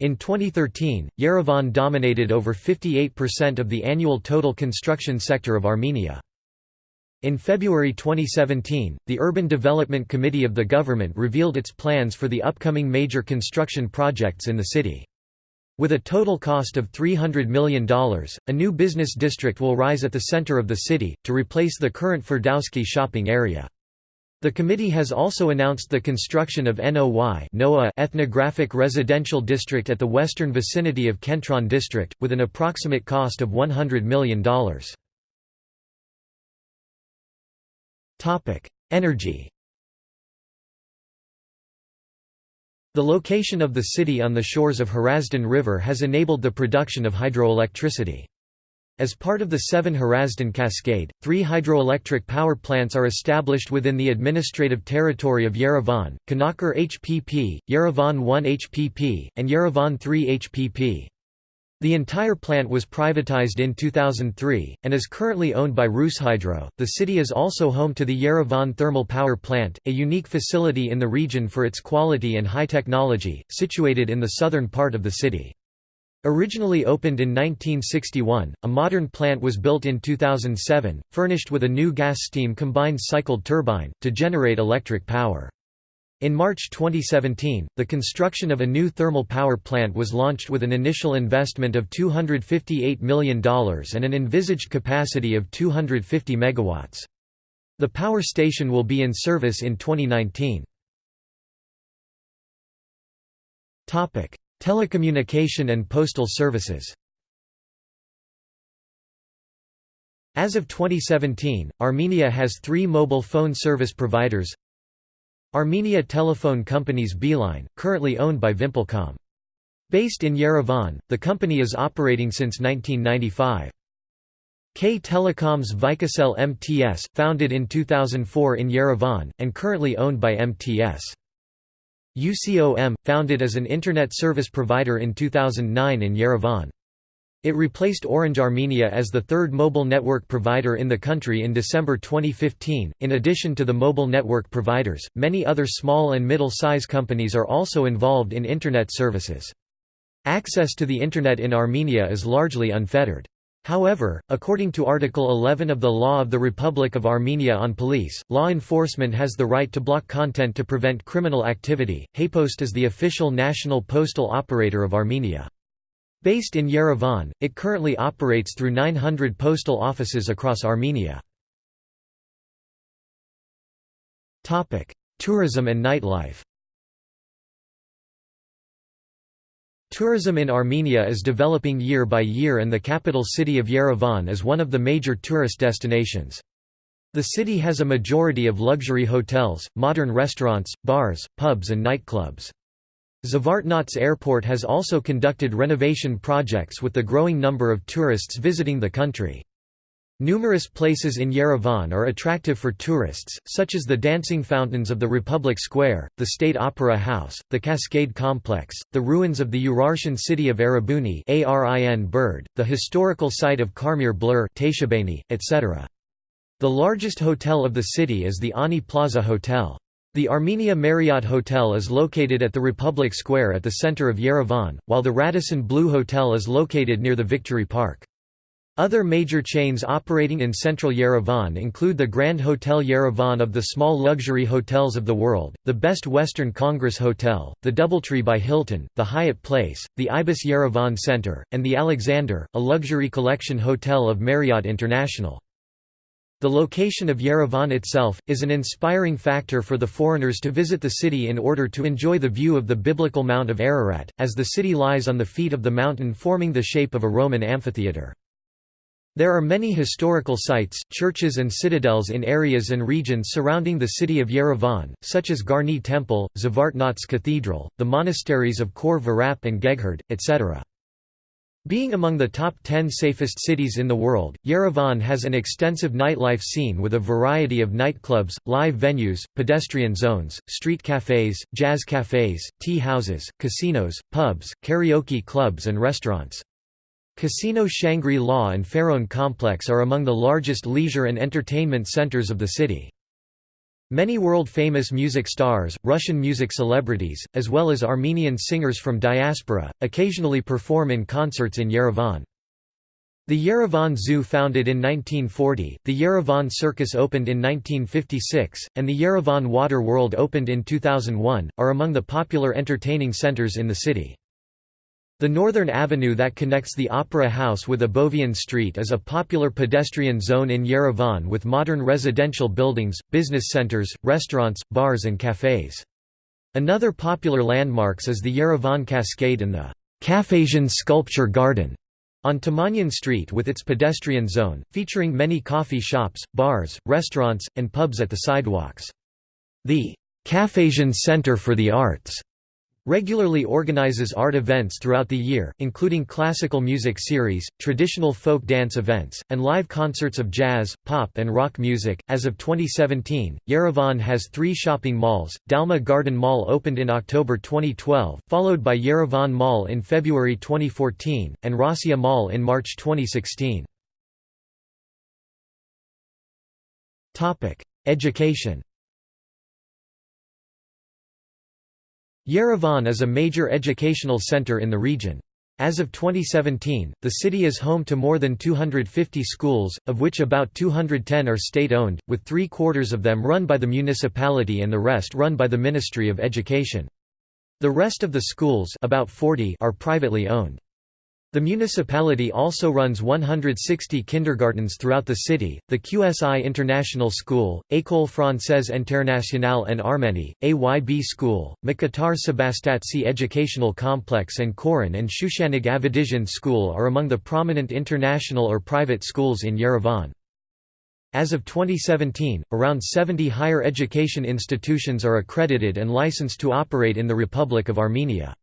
In 2013, Yerevan dominated over 58% of the annual total construction sector of Armenia. In February 2017, the Urban Development Committee of the government revealed its plans for the upcoming major construction projects in the city. With a total cost of $300 million, a new business district will rise at the center of the city, to replace the current Ferdowski shopping area. The committee has also announced the construction of NOY ethnographic residential district at the western vicinity of Kentron district, with an approximate cost of $100 million. Energy The location of the city on the shores of Hrazdan River has enabled the production of hydroelectricity. As part of the Sevan Hrazdan Cascade, three hydroelectric power plants are established within the administrative territory of Yerevan, Kanaker HPP, Yerevan 1 HPP, and Yerevan 3 HPP. The entire plant was privatized in 2003, and is currently owned by Rushydro. The city is also home to the Yerevan Thermal Power Plant, a unique facility in the region for its quality and high technology, situated in the southern part of the city. Originally opened in 1961, a modern plant was built in 2007, furnished with a new gas-steam combined cycled turbine, to generate electric power. In March 2017, the construction of a new thermal power plant was launched with an initial investment of $258 million and an envisaged capacity of 250 megawatts. The power station will be in service in 2019. Topic: Telecommunication and postal services As of 2017, Armenia has three mobile phone service providers Armenia Telephone Companies Beeline, currently owned by Vimpelcom. Based in Yerevan, the company is operating since 1995. K Telecom's VivaCell MTS, founded in 2004 in Yerevan, and currently owned by MTS. UCOM, founded as an Internet service provider in 2009 in Yerevan. It replaced Orange Armenia as the third mobile network provider in the country in December 2015. In addition to the mobile network providers, many other small and middle size companies are also involved in Internet services. Access to the Internet in Armenia is largely unfettered. However, according to Article 11 of the Law of the Republic of Armenia on Police, law enforcement has the right to block content to prevent criminal activity. Haypost is the official national postal operator of Armenia. Based in Yerevan, it currently operates through 900 postal offices across Armenia. Tourism and nightlife Tourism in Armenia is developing year by year and the capital city of Yerevan is one of the major tourist destinations. The city has a majority of luxury hotels, modern restaurants, bars, pubs and nightclubs. Zvartnots Airport has also conducted renovation projects with the growing number of tourists visiting the country. Numerous places in Yerevan are attractive for tourists, such as the dancing fountains of the Republic Square, the State Opera House, the Cascade Complex, the ruins of the Urartian city of Erebuni the historical site of Karmir Blur etc. The largest hotel of the city is the Ani Plaza Hotel. The Armenia Marriott Hotel is located at the Republic Square at the center of Yerevan, while the Radisson Blu Hotel is located near the Victory Park. Other major chains operating in central Yerevan include the Grand Hotel Yerevan of the small luxury hotels of the world, the Best Western Congress Hotel, the Doubletree by Hilton, the Hyatt Place, the Ibis Yerevan Center, and the Alexander, a luxury collection hotel of Marriott International. The location of Yerevan itself, is an inspiring factor for the foreigners to visit the city in order to enjoy the view of the biblical Mount of Ararat, as the city lies on the feet of the mountain forming the shape of a Roman amphitheatre. There are many historical sites, churches and citadels in areas and regions surrounding the city of Yerevan, such as Garni Temple, Zvartnots Cathedral, the monasteries of Khor Virap and Geghard, etc. Being among the top 10 safest cities in the world, Yerevan has an extensive nightlife scene with a variety of nightclubs, live venues, pedestrian zones, street cafes, jazz cafes, tea houses, casinos, pubs, karaoke clubs and restaurants. Casino Shangri-La and Pharaon Complex are among the largest leisure and entertainment centers of the city. Many world-famous music stars, Russian music celebrities, as well as Armenian singers from diaspora, occasionally perform in concerts in Yerevan. The Yerevan Zoo founded in 1940, the Yerevan Circus opened in 1956, and the Yerevan Water World opened in 2001, are among the popular entertaining centers in the city. The northern avenue that connects the Opera House with Abovian Street is a popular pedestrian zone in Yerevan with modern residential buildings, business centers, restaurants, bars and cafes. Another popular landmarks is the Yerevan Cascade and the Cafesjian Sculpture Garden on Tamanyan Street with its pedestrian zone, featuring many coffee shops, bars, restaurants, and pubs at the sidewalks. The Cafesjian Center for the Arts regularly organizes art events throughout the year, including classical music series, traditional folk dance events, and live concerts of jazz, pop, and rock music. As of 2017, Yerevan has three shopping malls. Dalma Garden Mall opened in October 2012, followed by Yerevan Mall in February 2014, and Rossiya Mall in March 2016. Education Yerevan is a major educational center in the region. As of 2017, the city is home to more than 250 schools, of which about 210 are state-owned, with three-quarters of them run by the municipality and the rest run by the Ministry of Education. The rest of the schools about 40 are privately owned. The municipality also runs 160 kindergartens throughout the city, the QSI International School, École Française Internationale en Arménie, AYB School, Mkhitar Sebastatsi Educational Complex and Khoren and Shushanig Avedisian School are among the prominent international or private schools in Yerevan. As of 2017, around 70 higher education institutions are accredited and licensed to operate in the Republic of Armenia.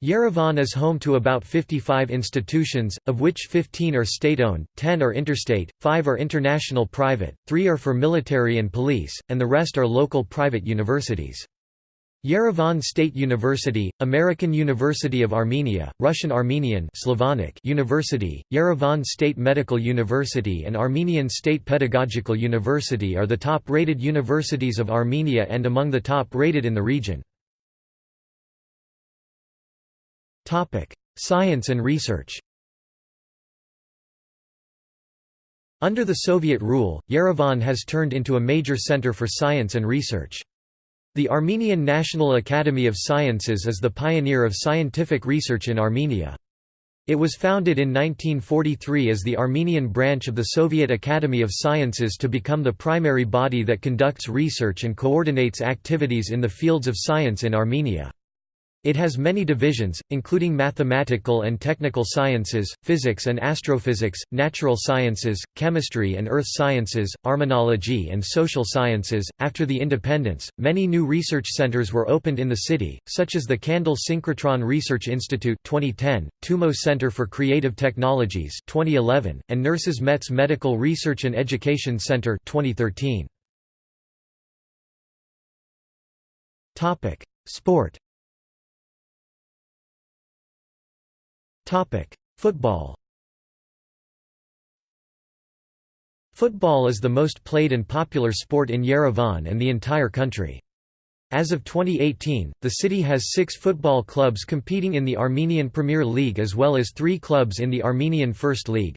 Yerevan is home to about 55 institutions, of which 15 are state-owned, 10 are interstate, 5 are international private, 3 are for military and police, and the rest are local private universities. Yerevan State University, American University of Armenia, Russian Armenian Slavonic University, Yerevan State Medical University and Armenian State Pedagogical University are the top-rated universities of Armenia and among the top-rated in the region. Science and research Under the Soviet rule, Yerevan has turned into a major center for science and research. The Armenian National Academy of Sciences is the pioneer of scientific research in Armenia. It was founded in 1943 as the Armenian branch of the Soviet Academy of Sciences to become the primary body that conducts research and coordinates activities in the fields of science in Armenia. It has many divisions, including mathematical and technical sciences, physics and astrophysics, natural sciences, chemistry and earth sciences, armenology and social sciences. After the independence, many new research centers were opened in the city, such as the Candle Synchrotron Research Institute 2010, Tumo Center for Creative Technologies 2011, and Nurses Metz Medical Research and Education Center 2013. Topic: Sport Football Football is the most played and popular sport in Yerevan and the entire country. As of 2018, the city has six football clubs competing in the Armenian Premier League as well as three clubs in the Armenian First League.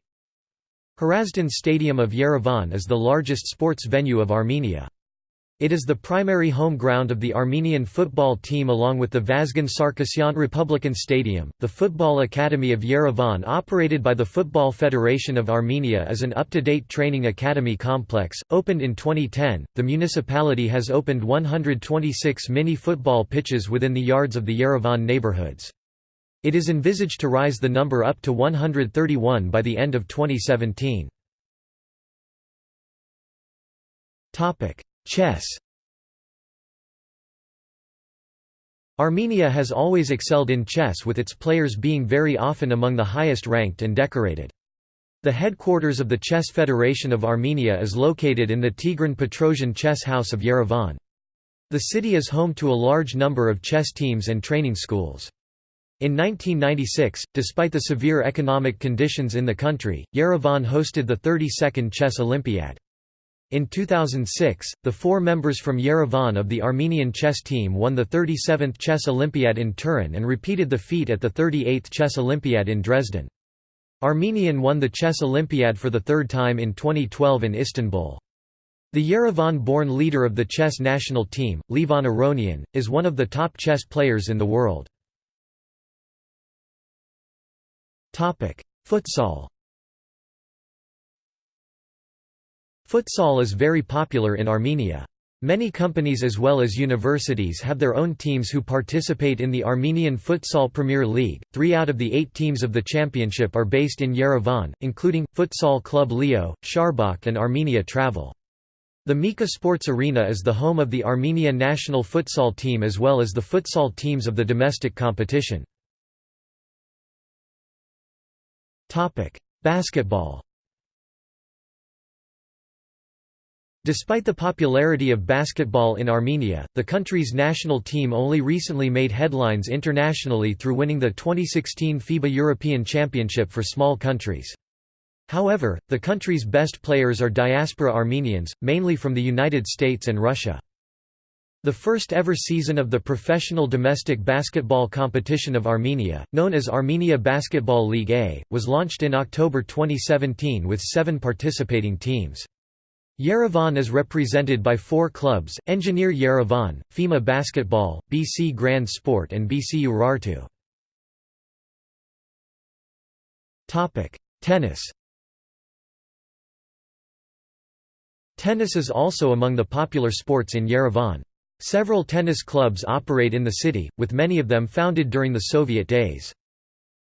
Hrazdan Stadium of Yerevan is the largest sports venue of Armenia. It is the primary home ground of the Armenian football team along with the Vazgen Sargsyan Republican Stadium. The Football Academy of Yerevan, operated by the Football Federation of Armenia, is an up to date training academy complex. Opened in 2010, the municipality has opened 126 mini football pitches within the yards of the Yerevan neighborhoods. It is envisaged to rise the number up to 131 by the end of 2017. Chess Armenia has always excelled in chess with its players being very often among the highest ranked and decorated. The headquarters of the Chess Federation of Armenia is located in the Tigran Petrosian Chess House of Yerevan. The city is home to a large number of chess teams and training schools. In 1996, despite the severe economic conditions in the country, Yerevan hosted the 32nd Chess Olympiad. In 2006, the four members from Yerevan of the Armenian chess team won the 37th Chess Olympiad in Turin and repeated the feat at the 38th Chess Olympiad in Dresden. Armenian won the Chess Olympiad for the third time in 2012 in Istanbul. The Yerevan-born leader of the chess national team, Levon Aronian, is one of the top chess players in the world. Futsal Futsal is very popular in Armenia. Many companies as well as universities have their own teams who participate in the Armenian Futsal Premier League. Three out of the eight teams of the championship are based in Yerevan, including, Futsal Club Leo, Sharbakh and Armenia Travel. The Mika Sports Arena is the home of the Armenia national futsal team as well as the futsal teams of the domestic competition. Basketball Despite the popularity of basketball in Armenia, the country's national team only recently made headlines internationally through winning the 2016 FIBA European Championship for small countries. However, the country's best players are diaspora Armenians, mainly from the United States and Russia. The first ever season of the professional domestic basketball competition of Armenia, known as Armenia Basketball League A, was launched in October 2017 with seven participating teams. Yerevan is represented by four clubs, Engineer Yerevan, FEMA Basketball, BC Grand Sport and BC Urartu. Tennis Tennis is also among the popular sports in Yerevan. Several tennis clubs operate in the city, with many of them founded during the Soviet days.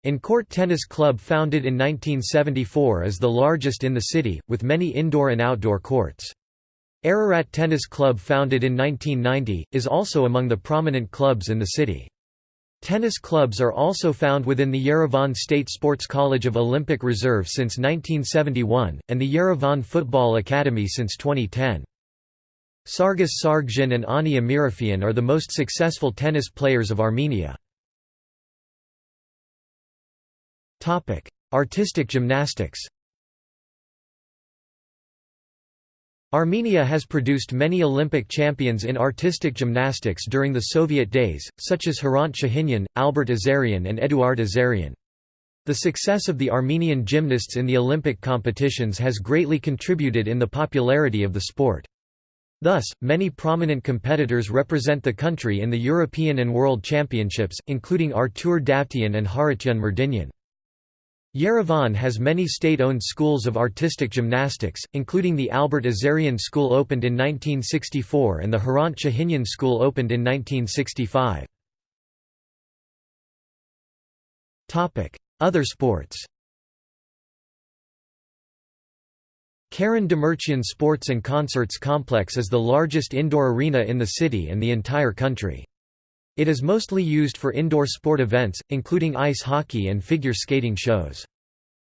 In-Court Tennis Club founded in 1974 is the largest in the city, with many indoor and outdoor courts. Ararat Tennis Club founded in 1990, is also among the prominent clubs in the city. Tennis clubs are also found within the Yerevan State Sports College of Olympic Reserve since 1971, and the Yerevan Football Academy since 2010. Sargis Sargsyan and Ani Amiraghyan are the most successful tennis players of Armenia. Artistic gymnastics Armenia has produced many Olympic champions in artistic gymnastics during the Soviet days, such as Hrant Shahinyan, Albert Azarian and Eduard Azarian. The success of the Armenian gymnasts in the Olympic competitions has greatly contributed in the popularity of the sport. Thus, many prominent competitors represent the country in the European and World Championships, including Artur Davtyan and Harutyun Merdinyan. Yerevan has many state-owned schools of artistic gymnastics, including the Albert Azarian School opened in 1964 and the Hrant Shahinyan School opened in 1965. Other sports Karen Demirchian Sports and Concerts Complex is the largest indoor arena in the city and the entire country. It is mostly used for indoor sport events, including ice hockey and figure skating shows.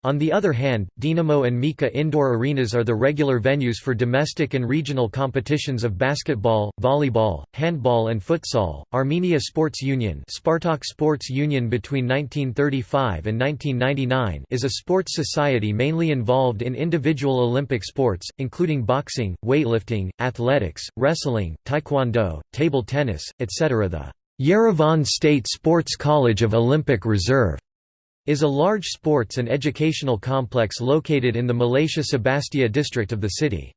On the other hand, Dinamo and Mika indoor arenas are the regular venues for domestic and regional competitions of basketball, volleyball, handball and futsal. Armenia Sports Union, Spartak Sports Union between 1935 and 1999 is a sports society mainly involved in individual Olympic sports, including boxing, weightlifting, athletics, wrestling, taekwondo, table tennis, etc. The Yerevan State Sports College of Olympic Reserve is a large sports and educational complex located in the Malatia Sebastia district of the city.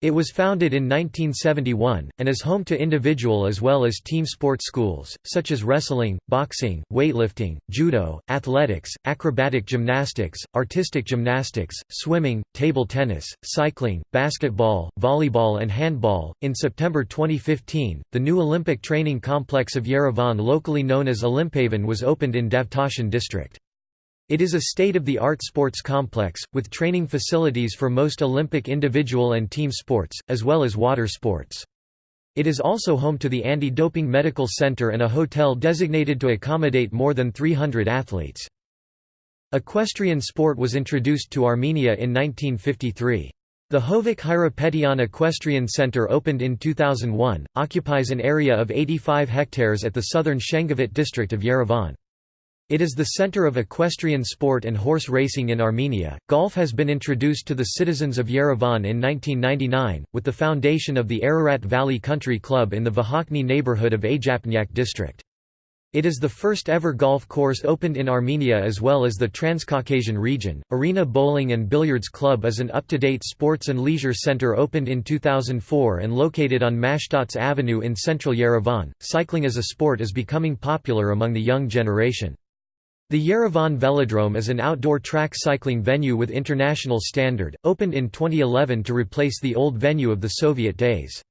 It was founded in 1971, and is home to individual as well as team sports schools, such as wrestling, boxing, weightlifting, judo, athletics, acrobatic gymnastics, artistic gymnastics, swimming, table tennis, cycling, basketball, volleyball, and handball. In September 2015, the new Olympic training complex of Yerevan, locally known as Olympavan, was opened in Davtashan district. It is a state-of-the-art sports complex, with training facilities for most Olympic individual and team sports, as well as water sports. It is also home to the Anti-Doping Medical Center and a hotel designated to accommodate more than 300 athletes. Equestrian sport was introduced to Armenia in 1953. The Hovik Hayrapetyan Equestrian Center opened in 2001, occupies an area of 85 hectares at the southern Shengavit district of Yerevan. It is the center of equestrian sport and horse racing in Armenia. Golf has been introduced to the citizens of Yerevan in 1999, with the foundation of the Ararat Valley Country Club in the Vahakni neighborhood of Ajapnyak district. It is the first ever golf course opened in Armenia as well as the Transcaucasian region. Arena Bowling and Billiards Club is an up to date sports and leisure center opened in 2004 and located on Mashtots Avenue in central Yerevan. Cycling as a sport is becoming popular among the young generation. The Yerevan Velodrome is an outdoor track cycling venue with international standard, opened in 2011 to replace the old venue of the Soviet days.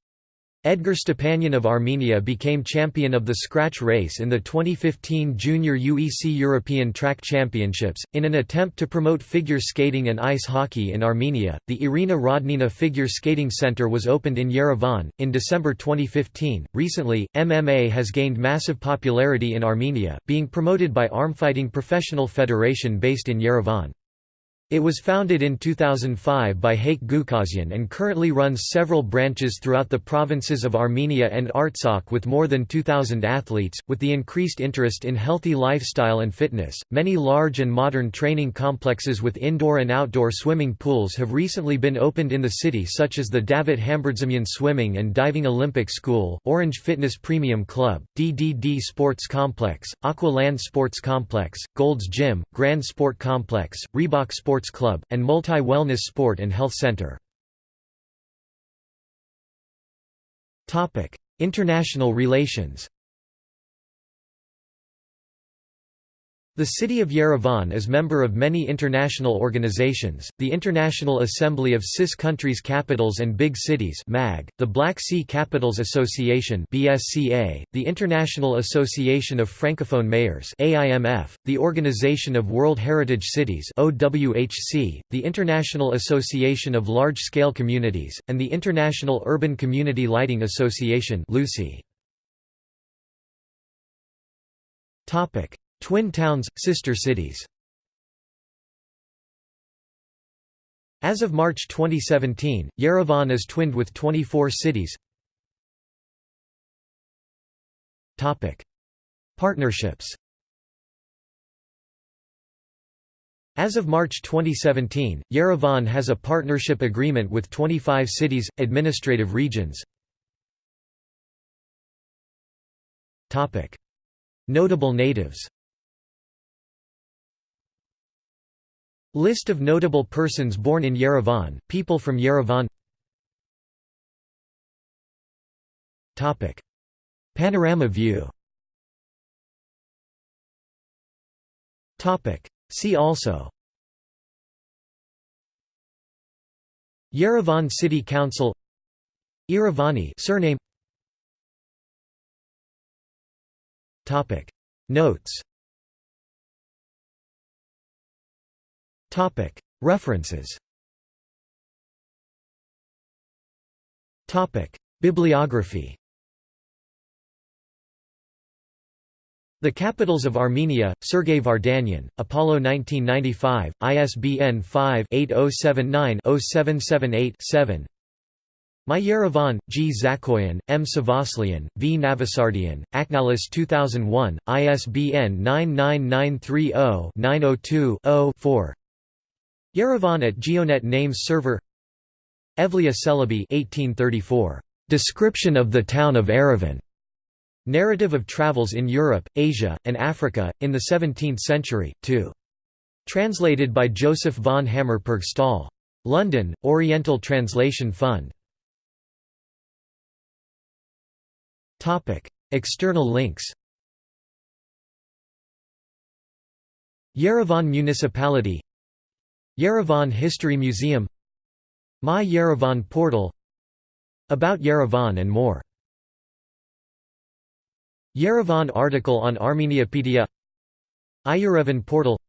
Edgar Stepanyan of Armenia became champion of the scratch race in the 2015 Junior UEC European Track Championships. In an attempt to promote figure skating and ice hockey in Armenia, the Irina Rodnina Figure Skating Center was opened in Yerevan, in December 2015. Recently, MMA has gained massive popularity in Armenia, being promoted by Armfighting Professional Federation based in Yerevan. It was founded in 2005 by Haik Gukasyan and currently runs several branches throughout the provinces of Armenia and Artsakh with more than 2,000 athletes. With the increased interest in healthy lifestyle and fitness, many large and modern training complexes with indoor and outdoor swimming pools have recently been opened in the city, such as the Davit Hambardzumyan Swimming and Diving Olympic School, Orange Fitness Premium Club, DDD Sports Complex, Aqualand Sports Complex, Gold's Gym, Grand Sport Complex, Reebok Sports Sports Club, and Multi-Wellness Sport and Health Center. International relations The city of Yerevan is member of many international organizations, the International Assembly of CIS Countries Capitals and Big Cities MAG, the Black Sea Capitals Association BSCA, the International Association of Francophone Mayors AIMF, the Organization of World Heritage Cities OWHC, the International Association of Large-Scale Communities, and the International Urban Community Lighting Association LUCI. Twin towns, sister cities. As of March 2017, Yerevan is twinned with 24 cities. Topic: Partnerships. As of March 2017, Yerevan has a partnership agreement with 25 cities, administrative regions. Topic: Notable natives List of notable persons born in Yerevan, people from Yerevan. Panorama view. See also. Yerevan City Council. Yeravani surname. Notes References Bibliography The Capitals of Armenia, Sergei Vardanyan, Apollo 1995, ISBN 5-8079-0778-7 My Yerevan, G. Zakoyan, M. Savaslian, V. Navasardian, Aknalis 2001, ISBN 99930-902-0-4 Yerevan at Geonet Names Server Evliya Çelebi 1834. Description of the town of Yerevan. Narrative of Travels in Europe, Asia, and Africa, in the Seventeenth Century, 2. Translated by Joseph von Hammerpurg Stahl. London, Oriental Translation Fund. External links Yerevan Municipality Yerevan History Museum My Yerevan portal About Yerevan and more. Yerevan article on Armeniapedia iYerevan portal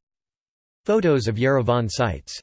Photos of Yerevan sites